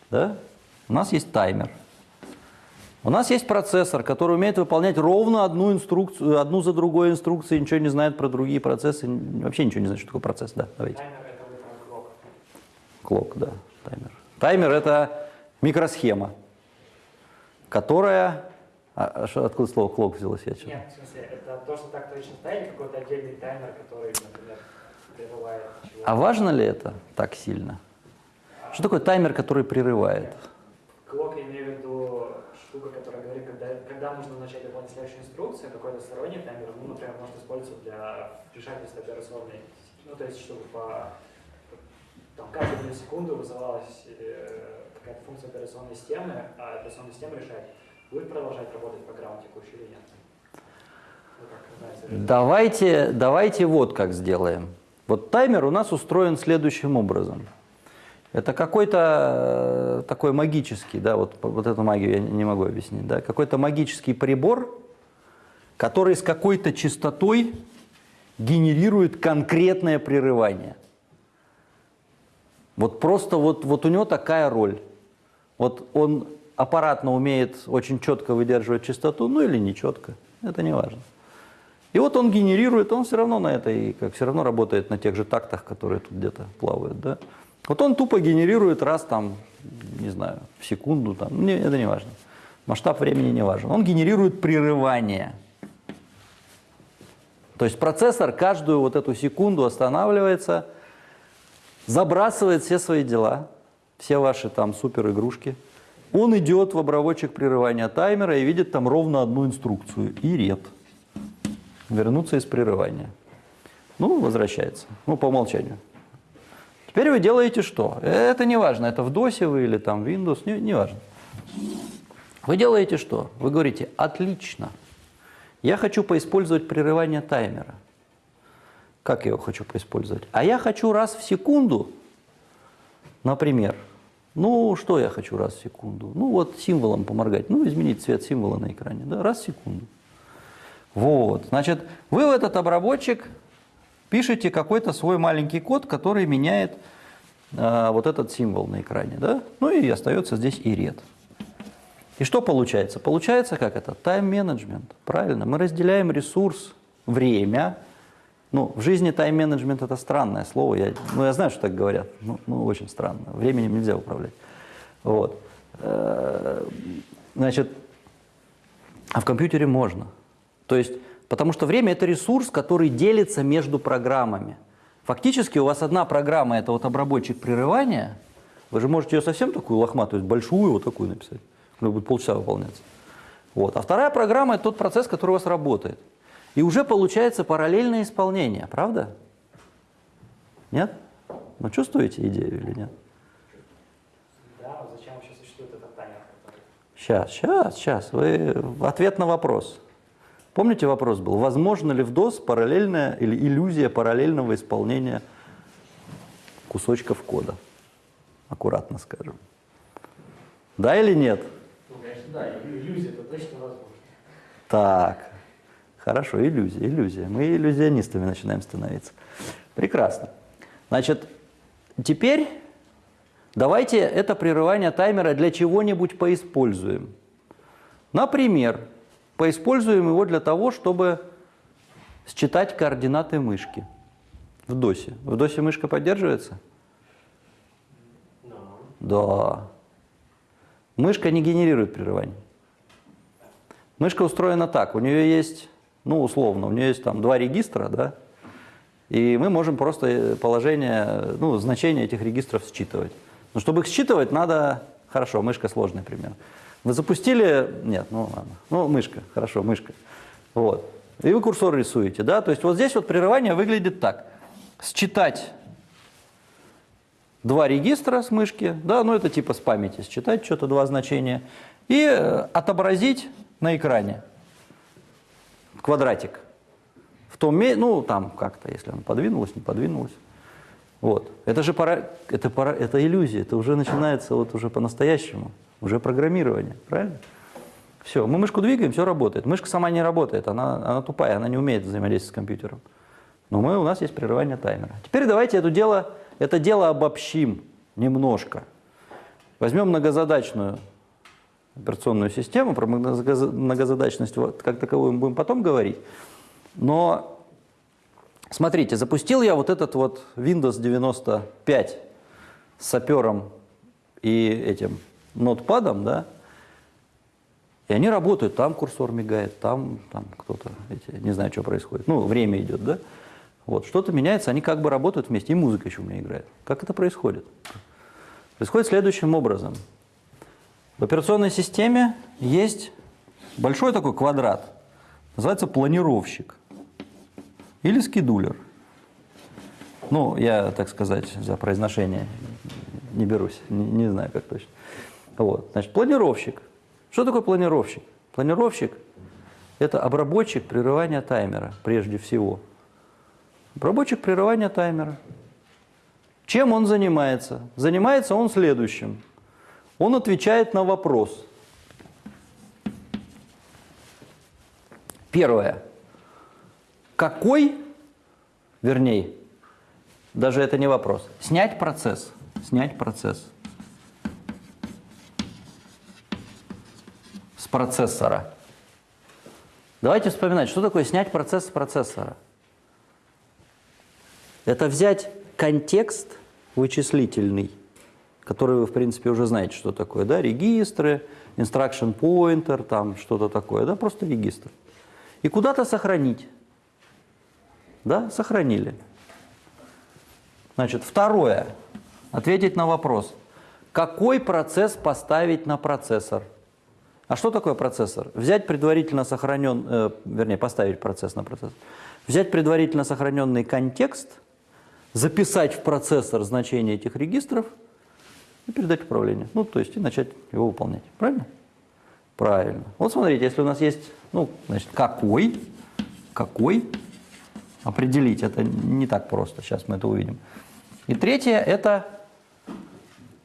S1: Да? У нас есть таймер. У нас есть процессор, который умеет выполнять ровно одну инструкцию, одну за другой инструкции, ничего не знает про другие процессы, вообще ничего не знает, что такое процесс. Да, давайте.
S8: Таймер это клок.
S1: Клок, да, таймер. Таймер – это микросхема, которая… А, а откуда слово клок взялось? Я
S8: Нет, в смысле, это то, что так точно ставили, какой-то отдельный таймер, который, например, прерывает чего
S1: А важно ли это так сильно? Что такое таймер, который прерывает?
S8: Клок, я имею в виду штука, которая говорит, когда, когда нужно начать выполнять следующую инструкцию, какой-то сторонний таймер, ну, например, может использоваться для вмешательства операционной, ну, то есть, чтобы по там, каждую миллисекунду вызывалась э, какая-то функция операционной системы, а операционная система решает, будет продолжать работать программа текущая или нет.
S1: Давайте, давайте вот как сделаем. Вот таймер у нас устроен следующим образом. Это какой-то э, такой магический, да, вот, вот эту магию я не могу объяснить, да, какой-то магический прибор, который с какой-то частотой генерирует конкретное прерывание. Вот просто вот, вот у него такая роль. Вот он аппаратно умеет очень четко выдерживать частоту, ну или не четко, это не важно. И вот он генерирует, он все равно на этой, как все равно работает на тех же тактах, которые тут где-то плавают, да. Вот он тупо генерирует раз там, не знаю, в секунду, там, не, это не важно. Масштаб времени не важен. Он генерирует прерывание. То есть процессор каждую вот эту секунду останавливается, забрасывает все свои дела, все ваши там супер игрушки. Он идет в обработчик прерывания таймера и видит там ровно одну инструкцию. И ред. Вернуться из прерывания. Ну, возвращается. Ну, по умолчанию. Теперь вы делаете что? Это не важно, это в DOS вы или там Windows, не, не важно. Вы делаете что? Вы говорите, отлично, я хочу поиспользовать прерывание таймера. Как я его хочу поиспользовать? А я хочу раз в секунду, например, ну, что я хочу раз в секунду? Ну, вот символом поморгать, ну, изменить цвет символа на экране, да, раз в секунду. Вот, значит, вы в этот обработчик пишете какой-то свой маленький код, который меняет э, вот этот символ на экране, да? Ну и остается здесь и ред. И что получается? Получается как это? Тайм-менеджмент, правильно. Мы разделяем ресурс, время. Ну, в жизни тайм-менеджмент это странное слово. Я, ну, я знаю, что так говорят. Ну, ну, очень странно. Временем нельзя управлять. Вот. Э, Значит, а в компьютере можно. То есть, потому что время – это ресурс, который делится между программами. Фактически у вас одна программа – это вот обработчик прерывания. Вы же можете ее совсем такую лохматую, большую вот такую написать. Она будет полчаса выполняться. Вот. А вторая программа – это тот процесс, который у вас работает. И уже получается параллельное исполнение, правда? Нет? Ну, чувствуете идею или нет?
S8: Да, вот зачем вообще существует этот таймер? который-
S1: Сейчас, сейчас, сейчас. Вы... Ответ на вопрос. Помните вопрос был? Возможно ли в DOS параллельная или иллюзия параллельного исполнения кусочков кода? Аккуратно скажем. Да или нет?
S5: Ну, конечно, да, иллюзия это точно возможно.
S1: Так, хорошо, иллюзия, иллюзия. Мы иллюзионистами начинаем становиться. Прекрасно. Значит, теперь давайте это прерывание таймера для чего-нибудь поиспользуем. Например, поиспользуем его для того, чтобы считать координаты мышки в DOS. В DOS мышка поддерживается?
S5: Но
S1: Да. Мышка не генерирует прерываний. Мышка устроена так, у нее есть, ну условно, у нее есть там два регистра, да, и мы можем просто э, положение, ну значение этих регистров считывать. Но чтобы их считывать, надо, хорошо, мышка сложный пример. Вы запустили, нет, ну ладно, ну мышка, хорошо, мышка, вот. И вы курсор рисуете, да, то есть вот здесь вот прерывание выглядит так. Считать два регистра с мышки, да, ну это типа с памяти считать что-то, два значения, и э, отобразить на экране квадратик. В том месте, ну там как-то, если оно подвинулось, не подвинулось. Вот. Это же пора, это, пора, это иллюзия, это уже начинается вот уже по-настоящему, уже программирование, правильно? Все, мы мышку двигаем, все работает. Мышка сама не работает, она, она тупая, она не умеет взаимодействовать с компьютером. Но мы, у нас есть прерывание таймера. Теперь давайте это дело, это дело обобщим немножко. Возьмем многозадачную операционную систему, про многоза- многозадачность как таковую мы будем потом говорить. Но смотрите, запустил я вот этот вот Windows 95 с сапером и этим нотпадом, да, и они работают, там курсор мигает, там, там кто-то, не знаю, что происходит. Ну, время идет, да? Вот, что-то меняется, они как бы работают вместе, и музыка еще у меня играет. Как это происходит? Происходит следующим образом. В операционной системе есть большой такой квадрат, называется планировщик или скедулер. Ну, я, так сказать, за произношение не берусь, не, не знаю, как точно. Вот, значит, планировщик. Что такое планировщик? Планировщик – это обработчик прерывания таймера, прежде всего. Обработчик прерывания таймера. Чем он занимается? Занимается он следующим. Он отвечает на вопрос. Первое. Какой, вернее, даже это не вопрос, снять процесс, снять процесс с процессора. Давайте вспоминать, что такое снять процесс с процессора. Это взять контекст вычислительный, который вы, в принципе, уже знаете, что такое, да, регистры, instruction pointer, там что-то такое, да, просто регистр. И куда-то сохранить. Да, сохранили. Значит, второе. Ответить на вопрос. Какой процесс поставить на процессор? А что такое процессор? Взять предварительно сохранен, э, вернее, поставить процесс на процессор. Взять предварительно сохраненный контекст, записать в процессор значение этих регистров и передать управление. Ну, то есть и начать его выполнять. Правильно? Правильно. Вот смотрите, если у нас есть, ну, значит, какой, какой, определить это не так просто, сейчас мы это увидим. И третье, это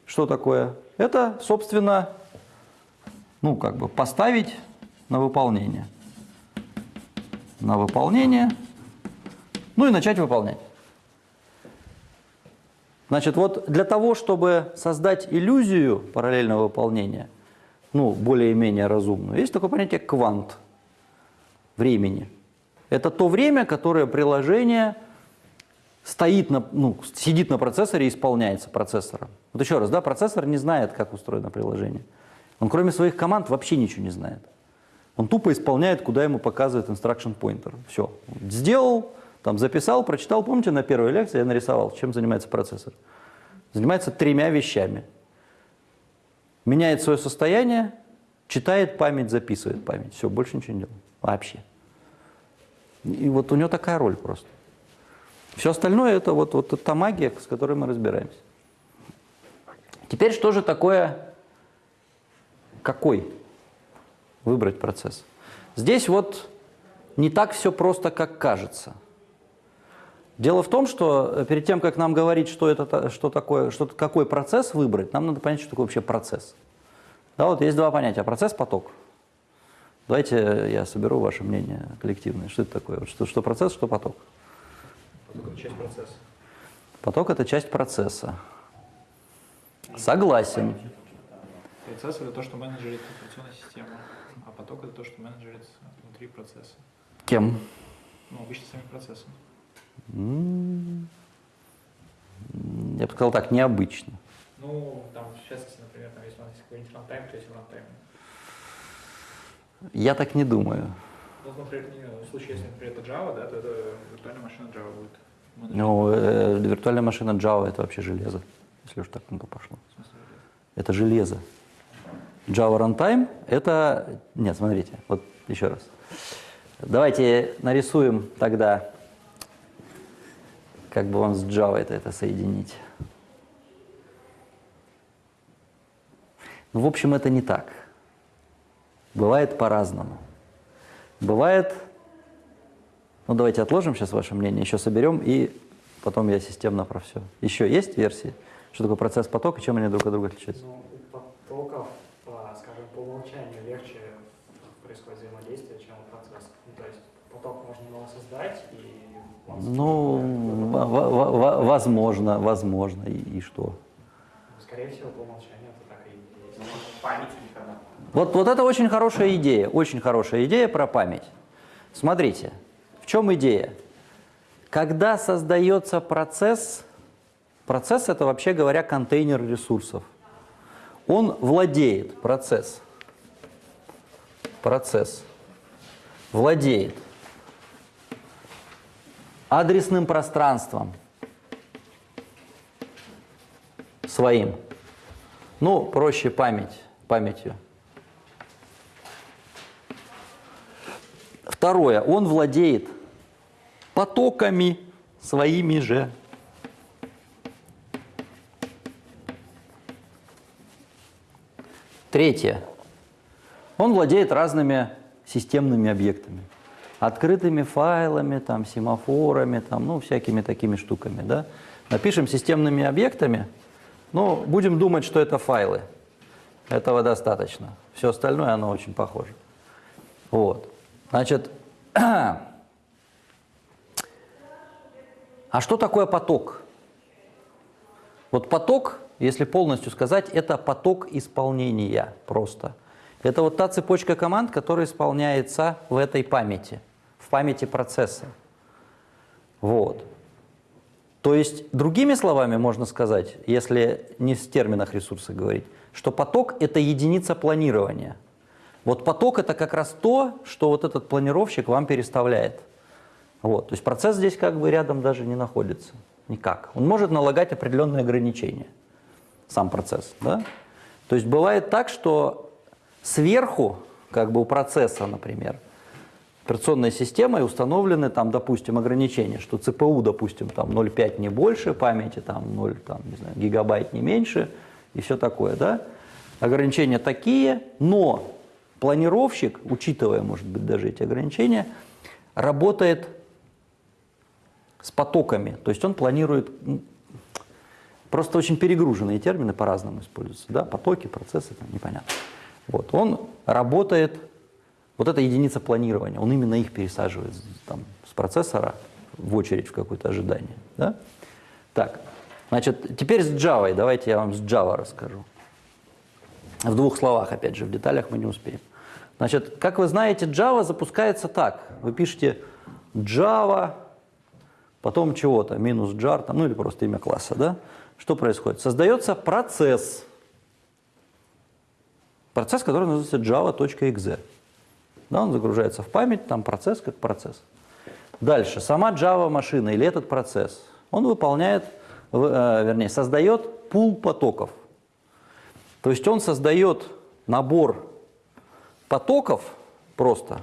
S1: что такое? Это, собственно, ну, как бы поставить на выполнение. На выполнение, ну и начать выполнять. Значит, вот для того, чтобы создать иллюзию параллельного выполнения, ну, более-менее разумную, есть такое понятие квант времени. Это то время, которое приложение стоит на, ну, сидит на процессоре и исполняется процессором. Вот еще раз, да, процессор не знает, как устроено приложение. Он кроме своих команд вообще ничего не знает. Он тупо исполняет, куда ему показывает instruction pointer. Все. Сделал, там записал, прочитал. Помните, на первой лекции я нарисовал, чем занимается процессор? Занимается тремя вещами. Меняет свое состояние, читает память, записывает память. Все, больше ничего не делает. Вообще. И вот у него такая роль просто. Все остальное это вот, вот та магия, с которой мы разбираемся. Теперь что же такое, какой выбрать процесс? Здесь вот не так все просто, как кажется. Дело в том, что перед тем, как нам говорить, что, это, что такое, что, какой процесс выбрать, нам надо понять, что такое вообще процесс. Да, вот есть два понятия – процесс-поток. Давайте я соберу ваше мнение коллективное. Что это такое? Что, что процесс, что поток?
S8: Поток – это часть процесса.
S1: Поток – это часть процесса. Согласен.
S9: Процесс это то, что менеджерит операционная система, а поток это то, что менеджерит внутри процесса.
S1: Кем?
S9: Ну, обычно самим процессом.
S1: Я бы сказал так, необычно.
S9: Ну, там, частности, например, там, если у нас есть какой-нибудь runtime, то есть runtime.
S1: Я так не думаю.
S9: Ну, например, в случае, если, например, это Java, да, то это виртуальная машина Java будет.
S1: Ну, э, виртуальная машина Java – это вообще железо, если уж так на то пошло. Это железо. Java Runtime – это… Нет, смотрите, вот еще раз. Давайте нарисуем тогда, как бы вам с Java это, это соединить. Ну, в общем, это не так. Бывает по-разному. Бывает… Ну, давайте отложим сейчас ваше мнение, еще соберем, и потом я системно про все. Еще есть версии? Что такое процесс потока, чем они друг от друга отличаются?
S8: Ну, потоков, по, скажем, по умолчанию легче происходит взаимодействие, чем у процесса. Ну, то есть поток можно его создать, и он
S1: Ну, во- во- во- возможно, возможно. И, и что?
S8: скорее всего, по умолчанию это так и есть.
S5: Ну, память никогда.
S1: Вот, вот это очень хорошая идея, очень хорошая идея про память. Смотрите, в чем идея? Когда создается процесс, процесс это вообще говоря контейнер ресурсов. Он владеет, процесс, процесс, владеет адресным пространством своим. Ну, проще память, памятью. Второе. Он владеет потоками своими же. Третье. Он владеет разными системными объектами. Открытыми файлами, там, семафорами, там, ну, всякими такими штуками. Да? Напишем системными объектами, но будем думать, что это файлы. Этого достаточно. Все остальное, оно очень похоже. Вот. Значит, а что такое поток? Вот поток, если полностью сказать, это поток исполнения просто. Это вот та цепочка команд, которая исполняется в этой памяти, в памяти процесса. Вот. То есть, другими словами можно сказать, если не в терминах ресурса говорить, что поток – это единица планирования. Вот поток – это как раз то, что вот этот планировщик вам переставляет. Вот. То есть процесс здесь как бы рядом даже не находится. Никак. Он может налагать определенные ограничения, сам процесс. Да? То есть бывает так, что сверху, как бы у процесса, например, операционной системой установлены там, допустим, ограничения, что ЦПУ, допустим, там 0,5 не больше памяти, там 0, там, не знаю, гигабайт не меньше и все такое, да? Ограничения такие, но планировщик, учитывая, может быть, даже эти ограничения, работает с потоками, то есть он планирует, просто очень перегруженные термины по-разному используются, да, потоки, процессы, там, непонятно. Вот, он работает, вот эта единица планирования, он именно их пересаживает там, с процессора в очередь в какое-то ожидание, да. Так, значит, теперь с Java, давайте я вам с Java расскажу. В двух словах, опять же, в деталях мы не успеем. Значит, как вы знаете, Java запускается так. Вы пишете Java, потом чего-то, минус jar, там, ну или просто имя класса, да? Что происходит? Создается процесс. Процесс, который называется java.exe. Да, он загружается в память, там процесс как процесс. Дальше, сама Java машина или этот процесс, он выполняет, э, вернее, создает пул потоков. То есть он создает набор потоков просто.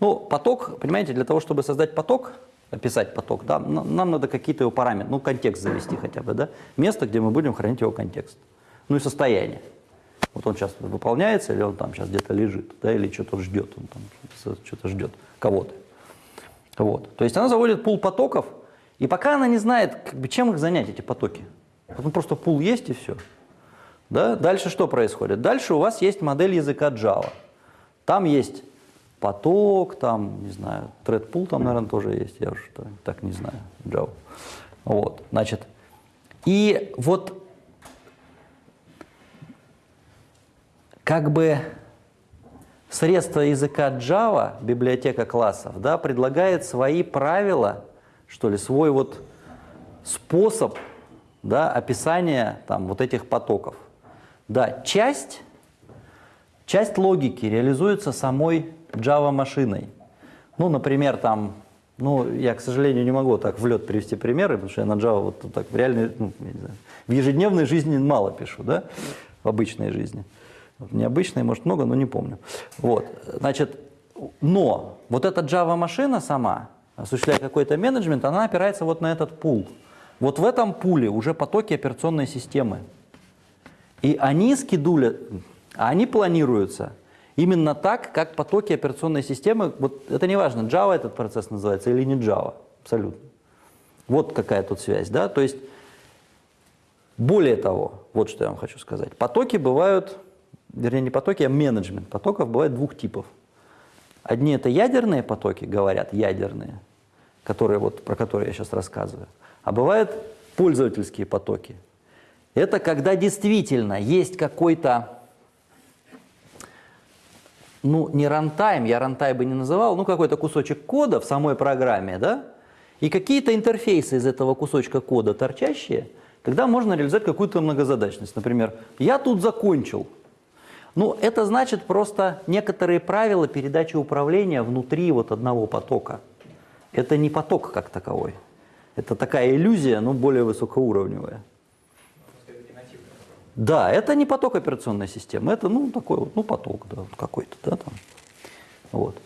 S1: Ну, поток, понимаете, для того, чтобы создать поток, описать поток, да, нам надо какие-то его параметры, ну, контекст завести хотя бы, да, место, где мы будем хранить его контекст. Ну и состояние. Вот он сейчас выполняется, или он там сейчас где-то лежит, да, или что-то ждет, он там что-то ждет кого-то. Вот. То есть она заводит пул потоков, и пока она не знает, как бы, чем их занять, эти потоки. Ну, просто пул есть и все. Да? Дальше что происходит? Дальше у вас есть модель языка Java. Там есть поток, там, не знаю, thread там, наверное, тоже есть, я уже так не знаю, Java. Вот, значит, и вот как бы средство языка Java, библиотека классов, да, предлагает свои правила, что ли, свой вот способ да, описания там, вот этих потоков. Да, часть, часть логики реализуется самой Java-машиной. Ну, например, там, ну, я, к сожалению, не могу так в лед привести примеры, потому что я на Java вот так в реальной, ну, не знаю, в ежедневной жизни мало пишу, да, в обычной жизни. В необычной, может, много, но не помню. Вот, значит, но вот эта Java-машина сама, осуществляя какой-то менеджмент, она опирается вот на этот пул. Вот в этом пуле уже потоки операционной системы. И они скидулят, они планируются именно так, как потоки операционной системы. Вот это не важно, Java этот процесс называется или не Java, абсолютно. Вот какая тут связь, да, то есть более того, вот что я вам хочу сказать. Потоки бывают, вернее не потоки, а менеджмент потоков бывает двух типов. Одни это ядерные потоки, говорят, ядерные, которые, вот, про которые я сейчас рассказываю. А бывают пользовательские потоки, это когда действительно есть какой-то, ну, не runtime, я runtime бы не называл, ну, какой-то кусочек кода в самой программе, да, и какие-то интерфейсы из этого кусочка кода торчащие, когда можно реализовать какую-то многозадачность. Например, я тут закончил. Ну, это значит просто некоторые правила передачи управления внутри вот одного потока. Это не поток как таковой. Это такая иллюзия, но более высокоуровневая. Да, это не поток операционной системы, это ну такой вот, ну поток, да, какой-то, да, там. Вот.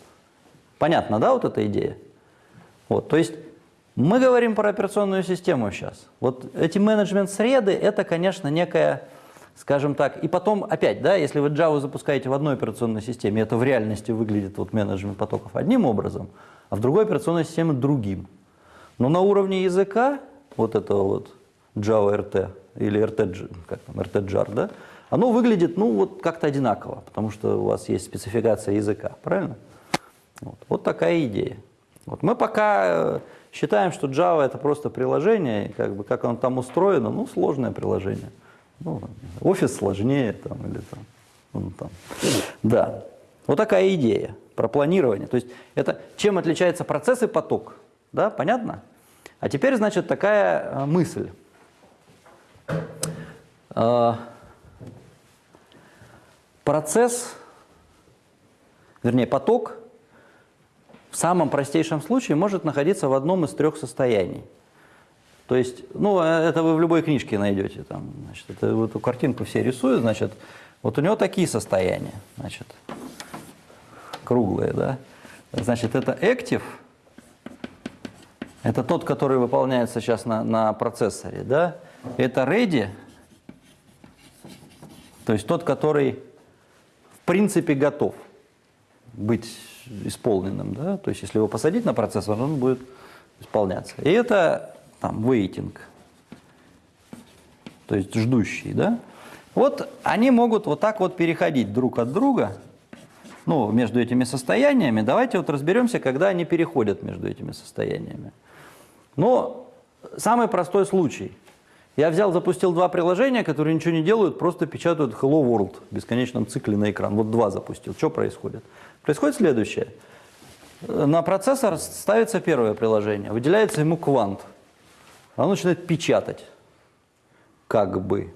S1: Понятно, да, вот эта идея? Вот, то есть мы говорим про операционную систему сейчас. Вот эти менеджмент-среды – это, конечно, некая скажем так, и потом опять, да, если вы Java запускаете в одной операционной системе, это в реальности выглядит вот менеджмент потоков одним образом, а в другой операционной системе другим. Но на уровне языка, вот этого вот Java RT или RT, как там, RT-jar, да, оно выглядит, ну, вот как-то одинаково, потому что у вас есть спецификация языка, правильно? Вот, вот такая идея. Вот мы пока э, считаем, что Java это просто приложение, как бы как оно там устроено, ну, сложное приложение. Ну, офис сложнее там, или там, ну, там. Да. Вот такая идея про планирование. То есть это чем отличается процесс и поток. Да, понятно? А теперь, значит, такая э, мысль. Э, Процесс, вернее поток, в самом простейшем случае может находиться в одном из трех состояний. То есть, ну, э, это вы в любой книжке найдете. Там, значит, это, эту картинку все рисуют, значит, вот у него такие состояния, значит, круглые, да. Значит, это active, это тот, который выполняется сейчас на, на процессоре, да. Это ready, то есть тот, который в принципе готов быть исполненным, да, то есть если его посадить на процессор, он будет исполняться. И это там waiting, то есть ждущий, да. Вот они могут вот так вот переходить друг от друга, ну, между этими состояниями. Давайте вот разберемся, когда они переходят между этими состояниями. Но самый простой случай – я взял, запустил два приложения, которые ничего не делают, просто печатают Hello World в бесконечном цикле на экран. Вот два запустил. Что происходит? Происходит следующее. На процессор ставится первое приложение, выделяется ему квант. Оно начинает печатать. Как бы.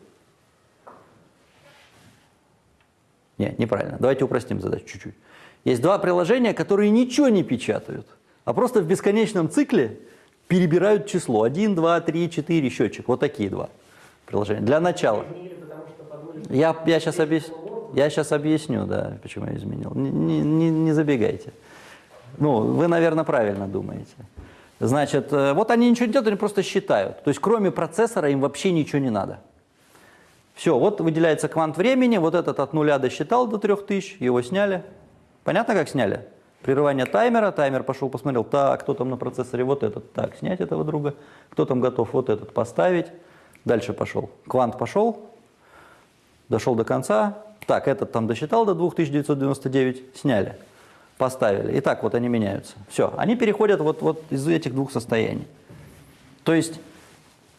S1: Нет, неправильно. Давайте упростим задачу чуть-чуть. Есть два приложения, которые ничего не печатают, а просто в бесконечном цикле перебирают число. 1, 2, 3, 4, счетчик. Вот такие два приложения. Для начала. Я, я, сейчас, объяс... я сейчас объясню, да, почему я изменил. Не, не, не забегайте. Ну, вы, наверное, правильно думаете. Значит, э, вот они ничего не делают, они просто считают. То есть кроме процессора им вообще ничего не надо. Все, вот выделяется квант времени, вот этот от нуля досчитал до 3000, его сняли. Понятно, как сняли? Прерывание таймера, таймер пошел, посмотрел, так, кто там на процессоре, вот этот, так, снять этого друга, кто там готов вот этот поставить, дальше пошел. Квант пошел, дошел до конца, так, этот там досчитал до 2999, сняли, поставили. И так вот они меняются. Все, они переходят вот, вот из этих двух состояний. То есть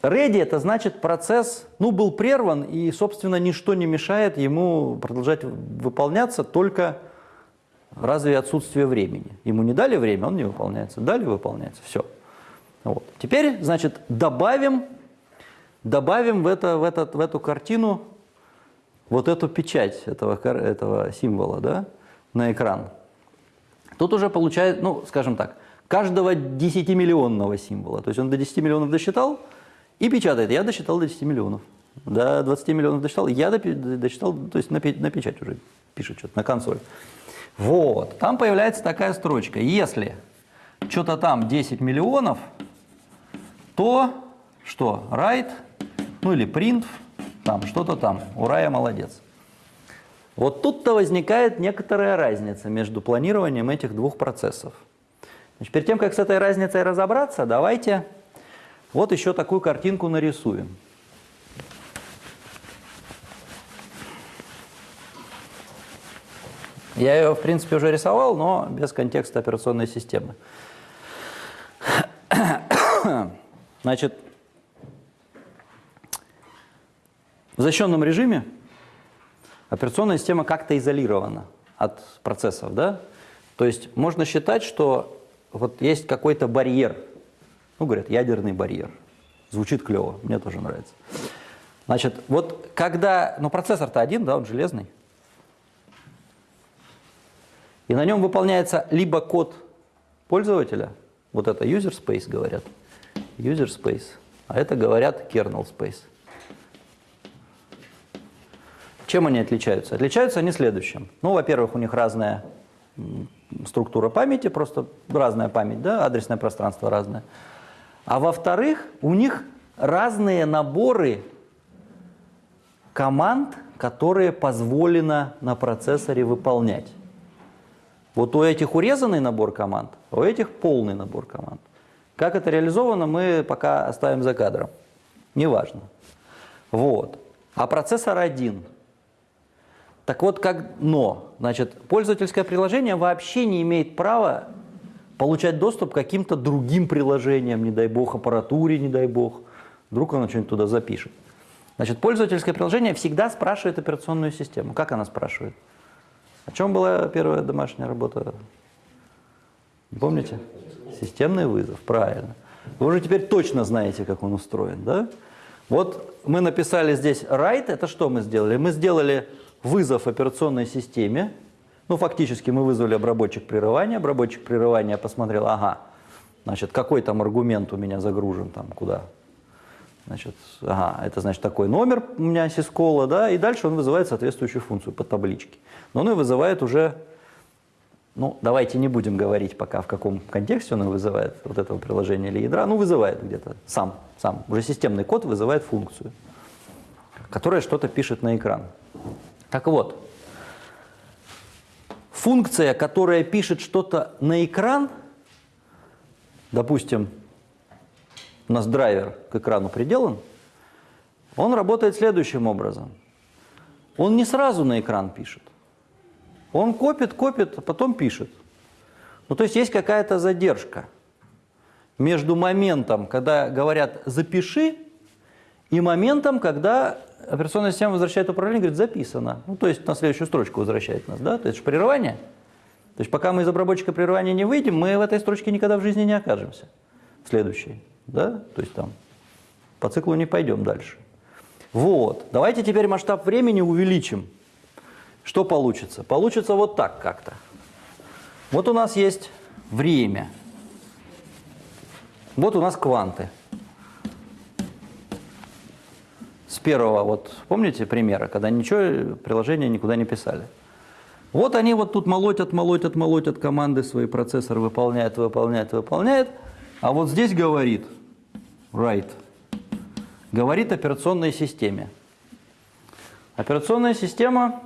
S1: ready это значит процесс, ну, был прерван, и, собственно, ничто не мешает ему продолжать выполняться, только Разве отсутствие времени? Ему не дали время, он не выполняется. Дали, выполняется. Все. Вот. Теперь, значит, добавим, добавим в, это, в, этот, в эту картину вот эту печать этого, этого символа да, на экран. Тут уже получает, ну, скажем так, каждого 10-миллионного символа. То есть он до 10 миллионов досчитал и печатает. Я досчитал до 10 миллионов. До 20 миллионов досчитал, я досчитал, то есть на, на печать уже пишет что-то, на консоль. Вот, там появляется такая строчка. Если что-то там 10 миллионов, то что? Write, ну или print, там что-то там. Ура, я молодец. Вот тут-то возникает некоторая разница между планированием этих двух процессов. Значит, перед тем, как с этой разницей разобраться, давайте вот еще такую картинку нарисуем. Я ее, в принципе, уже рисовал, но без контекста операционной системы. Значит, в защищенном режиме операционная система как-то изолирована от процессов, да? То есть можно считать, что вот есть какой-то барьер, ну, говорят, ядерный барьер. Звучит клево, мне тоже нравится. Значит, вот когда, ну, процессор-то один, да, он железный, и на нем выполняется либо код пользователя, вот это user space говорят, user space, а это говорят kernel space. Чем они отличаются? Отличаются они следующим. Ну, во-первых, у них разная структура памяти, просто разная память, да, адресное пространство разное. А во-вторых, у них разные наборы команд, которые позволено на процессоре выполнять. Вот у этих урезанный набор команд, а у этих полный набор команд. Как это реализовано, мы пока оставим за кадром. Неважно. Вот. А процессор один. Так вот, как но, значит, пользовательское приложение вообще не имеет права получать доступ к каким-то другим приложениям, не дай бог, аппаратуре, не дай бог. Вдруг оно что-нибудь туда запишет. Значит, пользовательское приложение всегда спрашивает операционную систему. Как она спрашивает? О чем была первая домашняя работа? Помните? Системный вызов, правильно. Вы уже теперь точно знаете, как он устроен, да? Вот мы написали здесь write, это что мы сделали? Мы сделали вызов операционной системе, ну, фактически мы вызвали обработчик прерывания, обработчик прерывания посмотрел, ага, значит, какой там аргумент у меня загружен, там, куда? Значит, ага, это значит такой номер у меня сискола, да, и дальше он вызывает соответствующую функцию по табличке. Но он ее вызывает уже, ну, давайте не будем говорить пока, в каком контексте он вызывает, вот этого приложения или ядра, ну, вызывает где-то сам, сам. Уже системный код вызывает функцию, которая что-то пишет на экран. Так вот, функция, которая пишет что-то на экран, допустим, у нас драйвер к экрану приделан, он работает следующим образом. Он не сразу на экран пишет. Он копит, копит, а потом пишет. Ну, то есть есть какая-то задержка между моментом, когда говорят «запиши», и моментом, когда операционная система возвращает управление, говорит «записано». Ну, то есть на следующую строчку возвращает нас, да? То есть прерывание. То есть пока мы из обработчика прерывания не выйдем, мы в этой строчке никогда в жизни не окажемся. Следующей, да? То есть там по циклу не пойдем дальше. Вот. Давайте теперь масштаб времени увеличим. Что получится? Получится вот так как-то. Вот у нас есть время. Вот у нас кванты. С первого, вот помните примера, когда ничего, приложение никуда не писали. Вот они вот тут молотят, молотят, молотят команды свои, процессор выполняет, выполняет, выполняет. А вот здесь говорит write. Говорит операционной системе. Операционная система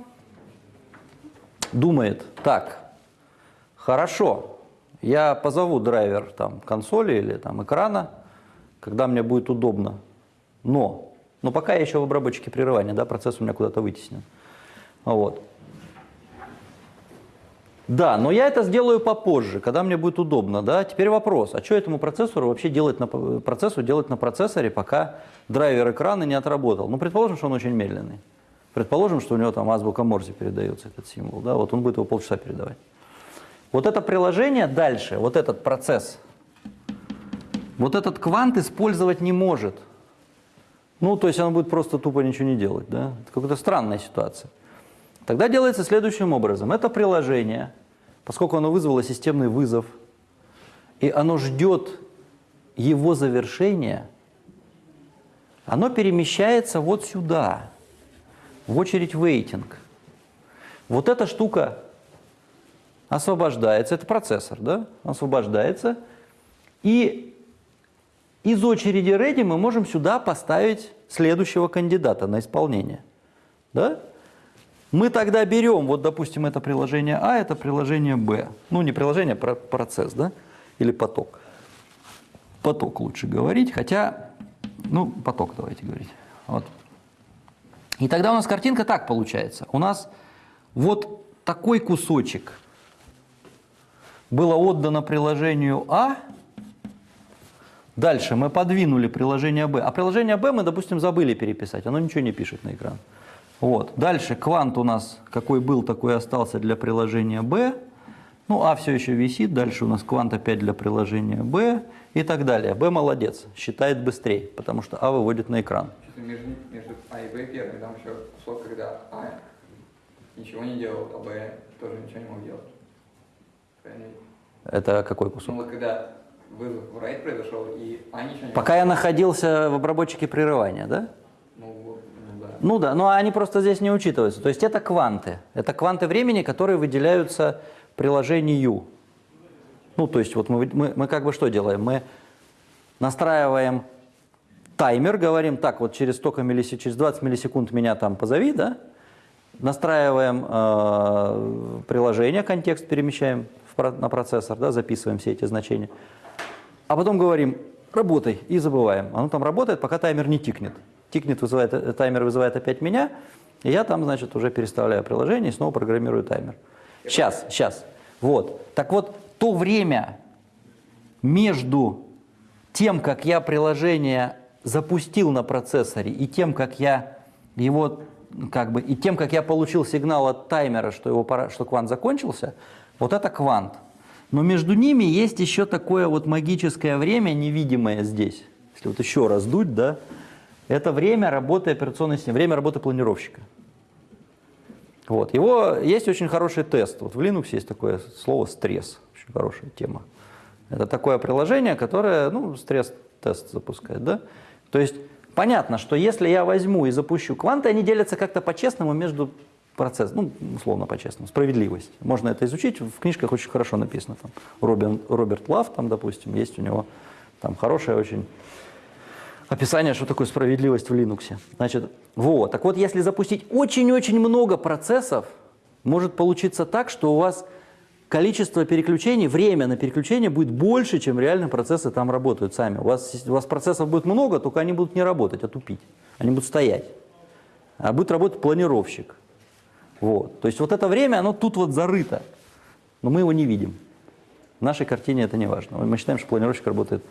S1: думает, так, хорошо, я позову драйвер там, консоли или там, экрана, когда мне будет удобно, но, но пока я еще в обработчике прерывания, да, процесс у меня куда-то вытеснен. Вот. Да, но я это сделаю попозже, когда мне будет удобно. Да? Теперь вопрос, а что этому процессору вообще делать на, процессу делать на процессоре, пока драйвер экрана не отработал? Ну, предположим, что он очень медленный. Предположим, что у него там азбука Морзе передается этот символ. Да? Вот он будет его полчаса передавать. Вот это приложение дальше, вот этот процесс, вот этот квант использовать не может. Ну, то есть он будет просто тупо ничего не делать. Да? Это какая-то странная ситуация. Тогда делается следующим образом. Это приложение, поскольку оно вызвало системный вызов, и оно ждет его завершения, оно перемещается вот сюда, в очередь waiting. Вот эта штука освобождается, это процессор, да, освобождается, и из очереди ready мы можем сюда поставить следующего кандидата на исполнение. Да? Мы тогда берем, вот допустим, это приложение А, это приложение Б. Ну, не приложение, а процесс, да? Или поток. Поток лучше говорить, хотя, ну, поток давайте говорить. Вот. И тогда у нас картинка так получается. У нас вот такой кусочек было отдано приложению А, дальше мы подвинули приложение Б, а приложение Б мы, допустим, забыли переписать, оно ничего не пишет на экран. Вот. Дальше квант у нас какой был, такой остался для приложения B. Ну, А все еще висит, дальше у нас квант опять для приложения B и так далее. B молодец, считает быстрее, потому что А выводит на экран.
S4: Между, между А и Б первый, там еще кусок, когда А ничего не делал, а Б тоже ничего не мог делать. Правильно?
S1: Это какой
S4: Ну
S1: кусок?
S4: вот когда вызов в райт произошел, и А ничего не
S1: Пока я находился в обработчике прерывания, да?
S4: Ну, ну да.
S1: Ну да, но они просто здесь не учитываются. То есть это кванты. Это кванты времени, которые выделяются приложению. Ну, то есть вот мы, мы, мы как бы что делаем? Мы настраиваем таймер, говорим, так, вот через столько миллисекунд, через 20 миллисекунд меня там позови, да, настраиваем э, приложение, контекст перемещаем в на процессор, да, записываем все эти значения, а потом говорим, работай, и забываем. Оно там работает, пока таймер не тикнет. Тикнет, вызывает, э, таймер вызывает опять меня, и я там, значит, уже переставляю приложение и снова программирую таймер. Сейчас, сейчас. Вот. Так вот, то время между тем, как я приложение запустил на процессоре, и тем, как я его, как бы, и тем, как я получил сигнал от таймера, что, его пора, что квант закончился, вот это квант. Но между ними есть еще такое вот магическое время, невидимое здесь. Если вот еще раз дуть, да, это время работы операционной системы, время работы планировщика. Вот. Его есть очень хороший тест. Вот в Linux есть такое слово стресс. Очень хорошая тема. Это такое приложение, которое ну, стресс-тест запускает. Да? То есть понятно, что если я возьму и запущу кванты, они делятся как-то по-честному между процессом, ну, условно по-честному, справедливость. Можно это изучить, в книжках очень хорошо написано. Там, Робин, Роберт Лав, там, допустим, есть у него там хорошее очень описание, что такое справедливость в Linux. Значит, вот. Так вот, если запустить очень-очень много процессов, может получиться так, что у вас количество переключений, время на переключение будет больше, чем реально процессы там работают сами. У вас, у вас процессов будет много, только они будут не работать, а тупить. Они будут стоять. А будет работать планировщик. Вот. То есть вот это время, оно тут вот зарыто, но мы его не видим. В нашей картине это не важно. Мы считаем, что планировщик работает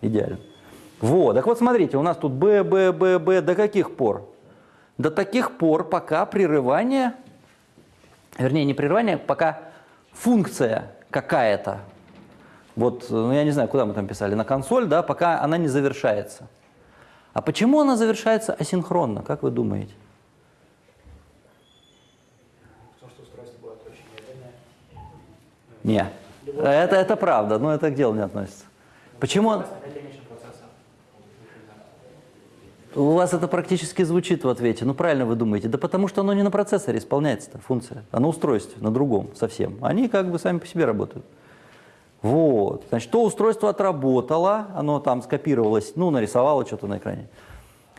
S1: идеально. Вот, так вот смотрите, у нас тут Б, Б, Б, Б, до каких пор? До таких пор, пока прерывание, вернее не прерывание, пока функция какая-то, вот, ну я не знаю, куда мы там писали, на консоль, да, пока она не завершается. А почему она завершается асинхронно, как вы думаете?
S8: Потому что устройство будет очень медленное.
S1: Не, это, это правда, но это к делу не относится. Почему? У вас это практически звучит в ответе. Ну, правильно вы думаете. Да потому что оно не на процессоре исполняется, эта функция, а на устройстве, на другом совсем. Они как бы сами по себе работают. Вот. Значит, то устройство отработало, оно там скопировалось, ну, нарисовало что-то на экране.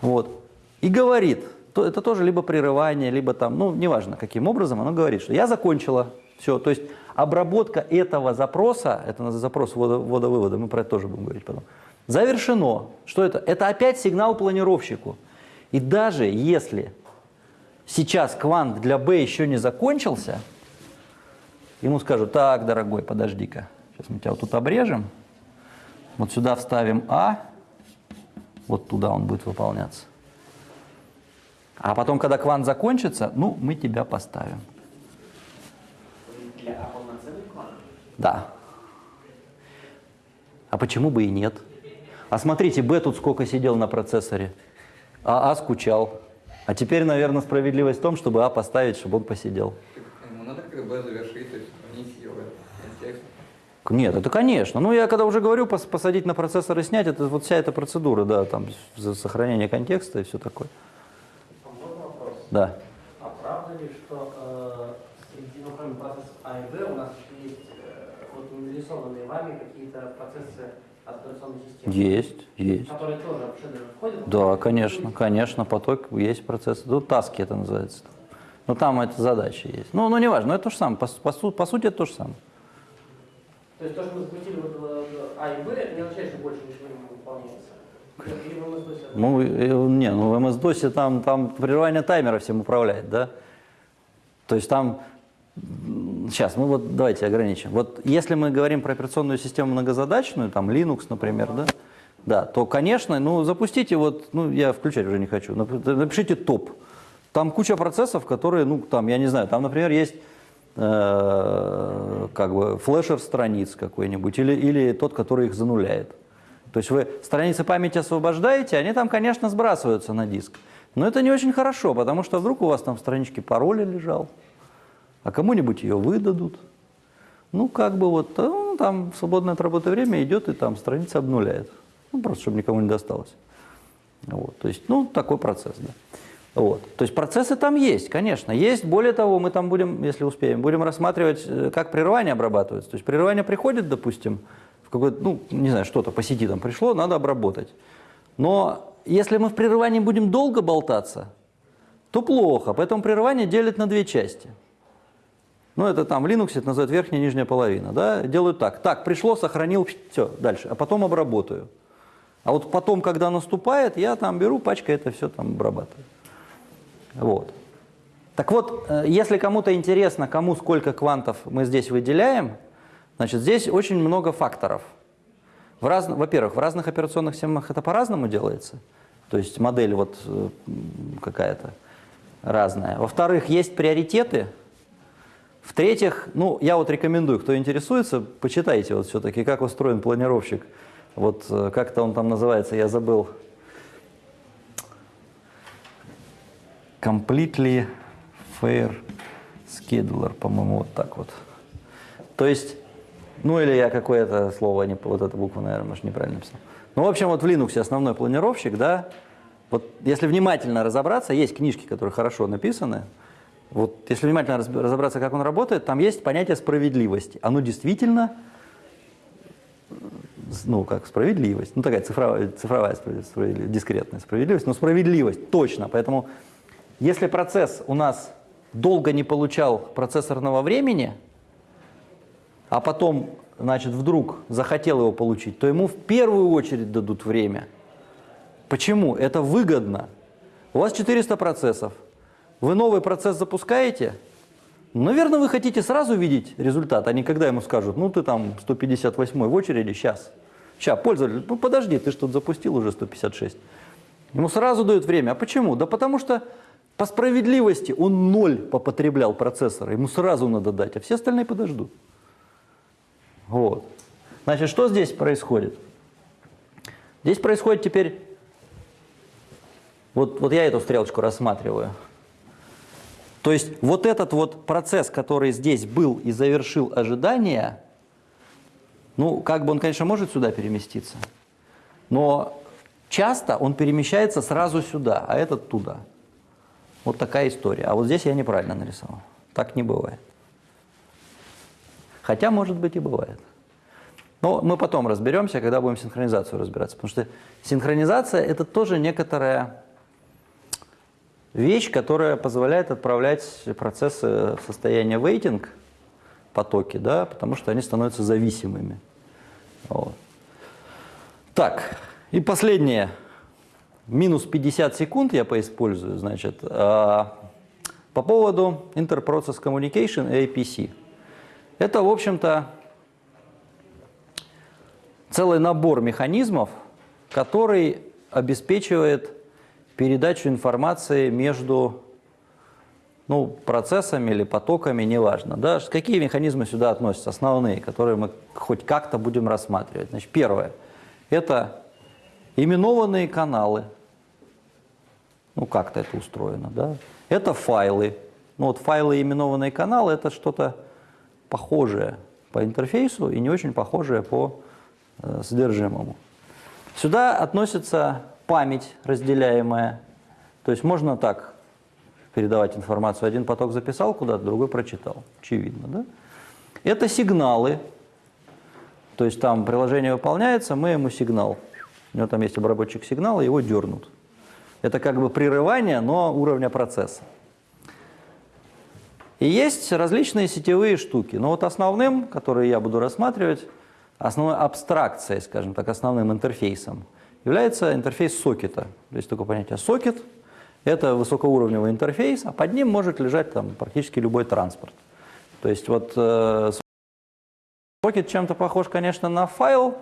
S1: Вот. И говорит, то, это тоже либо прерывание, либо там, ну, неважно, каким образом, оно говорит, что я закончила. Все. То есть обработка этого запроса, это запрос ввода- ввода-вывода, мы про это тоже будем говорить потом, завершено. Что это? Это опять сигнал планировщику. И даже если сейчас квант для B еще не закончился, ему скажут, так, дорогой, подожди-ка, сейчас мы тебя вот тут обрежем, вот сюда вставим А, вот туда он будет выполняться. А потом, когда квант закончится, ну, мы тебя поставим.
S5: Для?
S1: Да. А почему бы и нет? А смотрите, Б тут сколько сидел на процессоре, а А скучал. А теперь, наверное, справедливость в том, чтобы А поставить, чтобы он посидел.
S4: Ему надо как бы завершить, то есть внести его контекст.
S1: Нет, это конечно. Ну, я когда уже говорю, пос- посадить на процессор и снять, это вот вся эта процедура, да, там, за сохранение контекста и все такое.
S5: А вопрос?
S1: Да.
S5: А правда ли, что э, среди, ну, кроме процессов А и Б, у нас еще есть э, вот не нарисованные вами какие-то процессы операционной системы?
S1: Есть, есть.
S5: Которые тоже в входят?
S1: Да, конечно, конечно, поток есть процесс. Ну, таски это называется. Ну, там это задачи есть. Ну, ну, неважно, но это то же самое. По, по по сути, это то же самое.
S5: То есть то, что мы запустили вот э, А и Б, это не означает, что больше ничего не выполняется?
S1: Ну, э, не, ну в MS-DOS там, там прерывание таймера всем управляет, да? То есть там, сейчас, мы вот давайте ограничим. Вот если мы говорим про операционную систему многозадачную, там Linux, например, да, да, то, конечно, ну, запустите вот, ну, я включать уже не хочу, нап- напишите топ. Там куча процессов, которые, ну, там, я не знаю, там, например, есть э, как бы флешер страниц какой-нибудь или, или тот, который их зануляет. То есть вы страницы памяти освобождаете, они там, конечно, сбрасываются на диск. Но это не очень хорошо, потому что вдруг у вас там в страничке пароля лежал, а кому-нибудь ее выдадут. Ну, как бы вот, э, ну, там в свободное от работы время идет и там страница обнуляет. Ну, просто, чтобы никому не досталось. Вот, то есть, ну, такой процесс, да. Вот. То есть процессы там есть, конечно, есть. Более того, мы там будем, если успеем, будем рассматривать, э, как прерывание обрабатывается. То есть прерывание приходит, допустим, в какой-то, ну, не знаю, что-то по сети там пришло, надо обработать. Но если мы в прерывании будем долго болтаться, то плохо. Поэтому прерывание делят на две части. Ну, это там в Linux это называют верхняя и нижняя половина. Да? Делают так. Так, пришло, сохранил, все, дальше. А потом обработаю. А вот потом, когда наступает, я там беру, пачкой это все там обрабатываю. Вот. Так вот, э, если кому-то интересно, кому сколько квантов мы здесь выделяем, значит, здесь очень много факторов. Во-первых, в разных операционных системах это по-разному делается. То есть модель вот э, какая-то разная. Во-вторых, есть приоритеты. В-третьих, ну, я вот рекомендую, кто интересуется, почитайте вот все-таки, как устроен планировщик. Вот э, как-то он там называется, я забыл. Completely Fair Scheduler, по-моему, вот так вот. То есть, ну или я какое-то слово, не, вот эту букву, наверное, может, неправильно написал. Ну, в общем, вот в Linux основной планировщик, да, вот если внимательно разобраться, есть книжки, которые хорошо написаны, вот если внимательно раз- разобраться, как он работает, там есть понятие справедливости. Оно действительно, ну, как справедливость, ну, такая цифровая, цифровая справедливость, дискретная справедливость, но справедливость, точно. Поэтому если процесс у нас долго не получал процессорного времени, а потом, значит, вдруг захотел его получить, то ему в первую очередь дадут время. Почему? Это выгодно. У вас 400 процессов. Вы новый процесс запускаете, наверное, вы хотите сразу видеть результат, а не когда ему скажут, ну ты там 158 в очереди, сейчас. Сейчас, пользователь, ну подожди, ты что-то запустил уже 156. Ему сразу дают время. А почему? Да потому что по справедливости он ноль попотреблял процессора, ему сразу надо дать, а все остальные подождут. Вот. Значит, что здесь происходит? Здесь происходит теперь, вот, вот я эту стрелочку рассматриваю. То есть вот этот вот процесс, который здесь был и завершил ожидание, ну, как бы он, конечно, может сюда переместиться, но часто он перемещается сразу сюда, а этот туда. Вот такая история. А вот здесь я неправильно нарисовал. Так не бывает. Хотя, может быть, и бывает. Но мы потом разберемся, когда будем синхронизацию разбираться. Потому что синхронизация – это тоже некоторая вещь, которая позволяет отправлять процессы в состояние waiting, потоки, да, потому что они становятся зависимыми. Вот. Так, и последнее. Минус 50 секунд я поиспользую, значит, а, по поводу Interprocess Communication и APC. Это, в общем-то, целый набор механизмов, который обеспечивает передачу информации между ну, процессами или потоками, неважно. Да? Какие механизмы сюда относятся, основные, которые мы хоть как-то будем рассматривать? Значит, первое – это именованные каналы. Ну, как-то это устроено, да? Это файлы. Ну, вот файлы именованные каналы – это что-то похожее по интерфейсу и не очень похожее по э, содержимому. Сюда относится память разделяемая. То есть можно так передавать информацию. Один поток записал куда-то, другой прочитал. Очевидно, да? Это сигналы. То есть там приложение выполняется, мы ему сигнал. У него там есть обработчик сигнала, его дернут. Это как бы прерывание, но уровня процесса. И есть различные сетевые штуки. Но вот основным, которые я буду рассматривать, основной абстракцией, скажем так, основным интерфейсом, является интерфейс сокета. То есть такое понятие сокет – это высокоуровневый интерфейс, а под ним может лежать там практически любой транспорт. То есть вот э, сокет чем-то похож, конечно, на файл,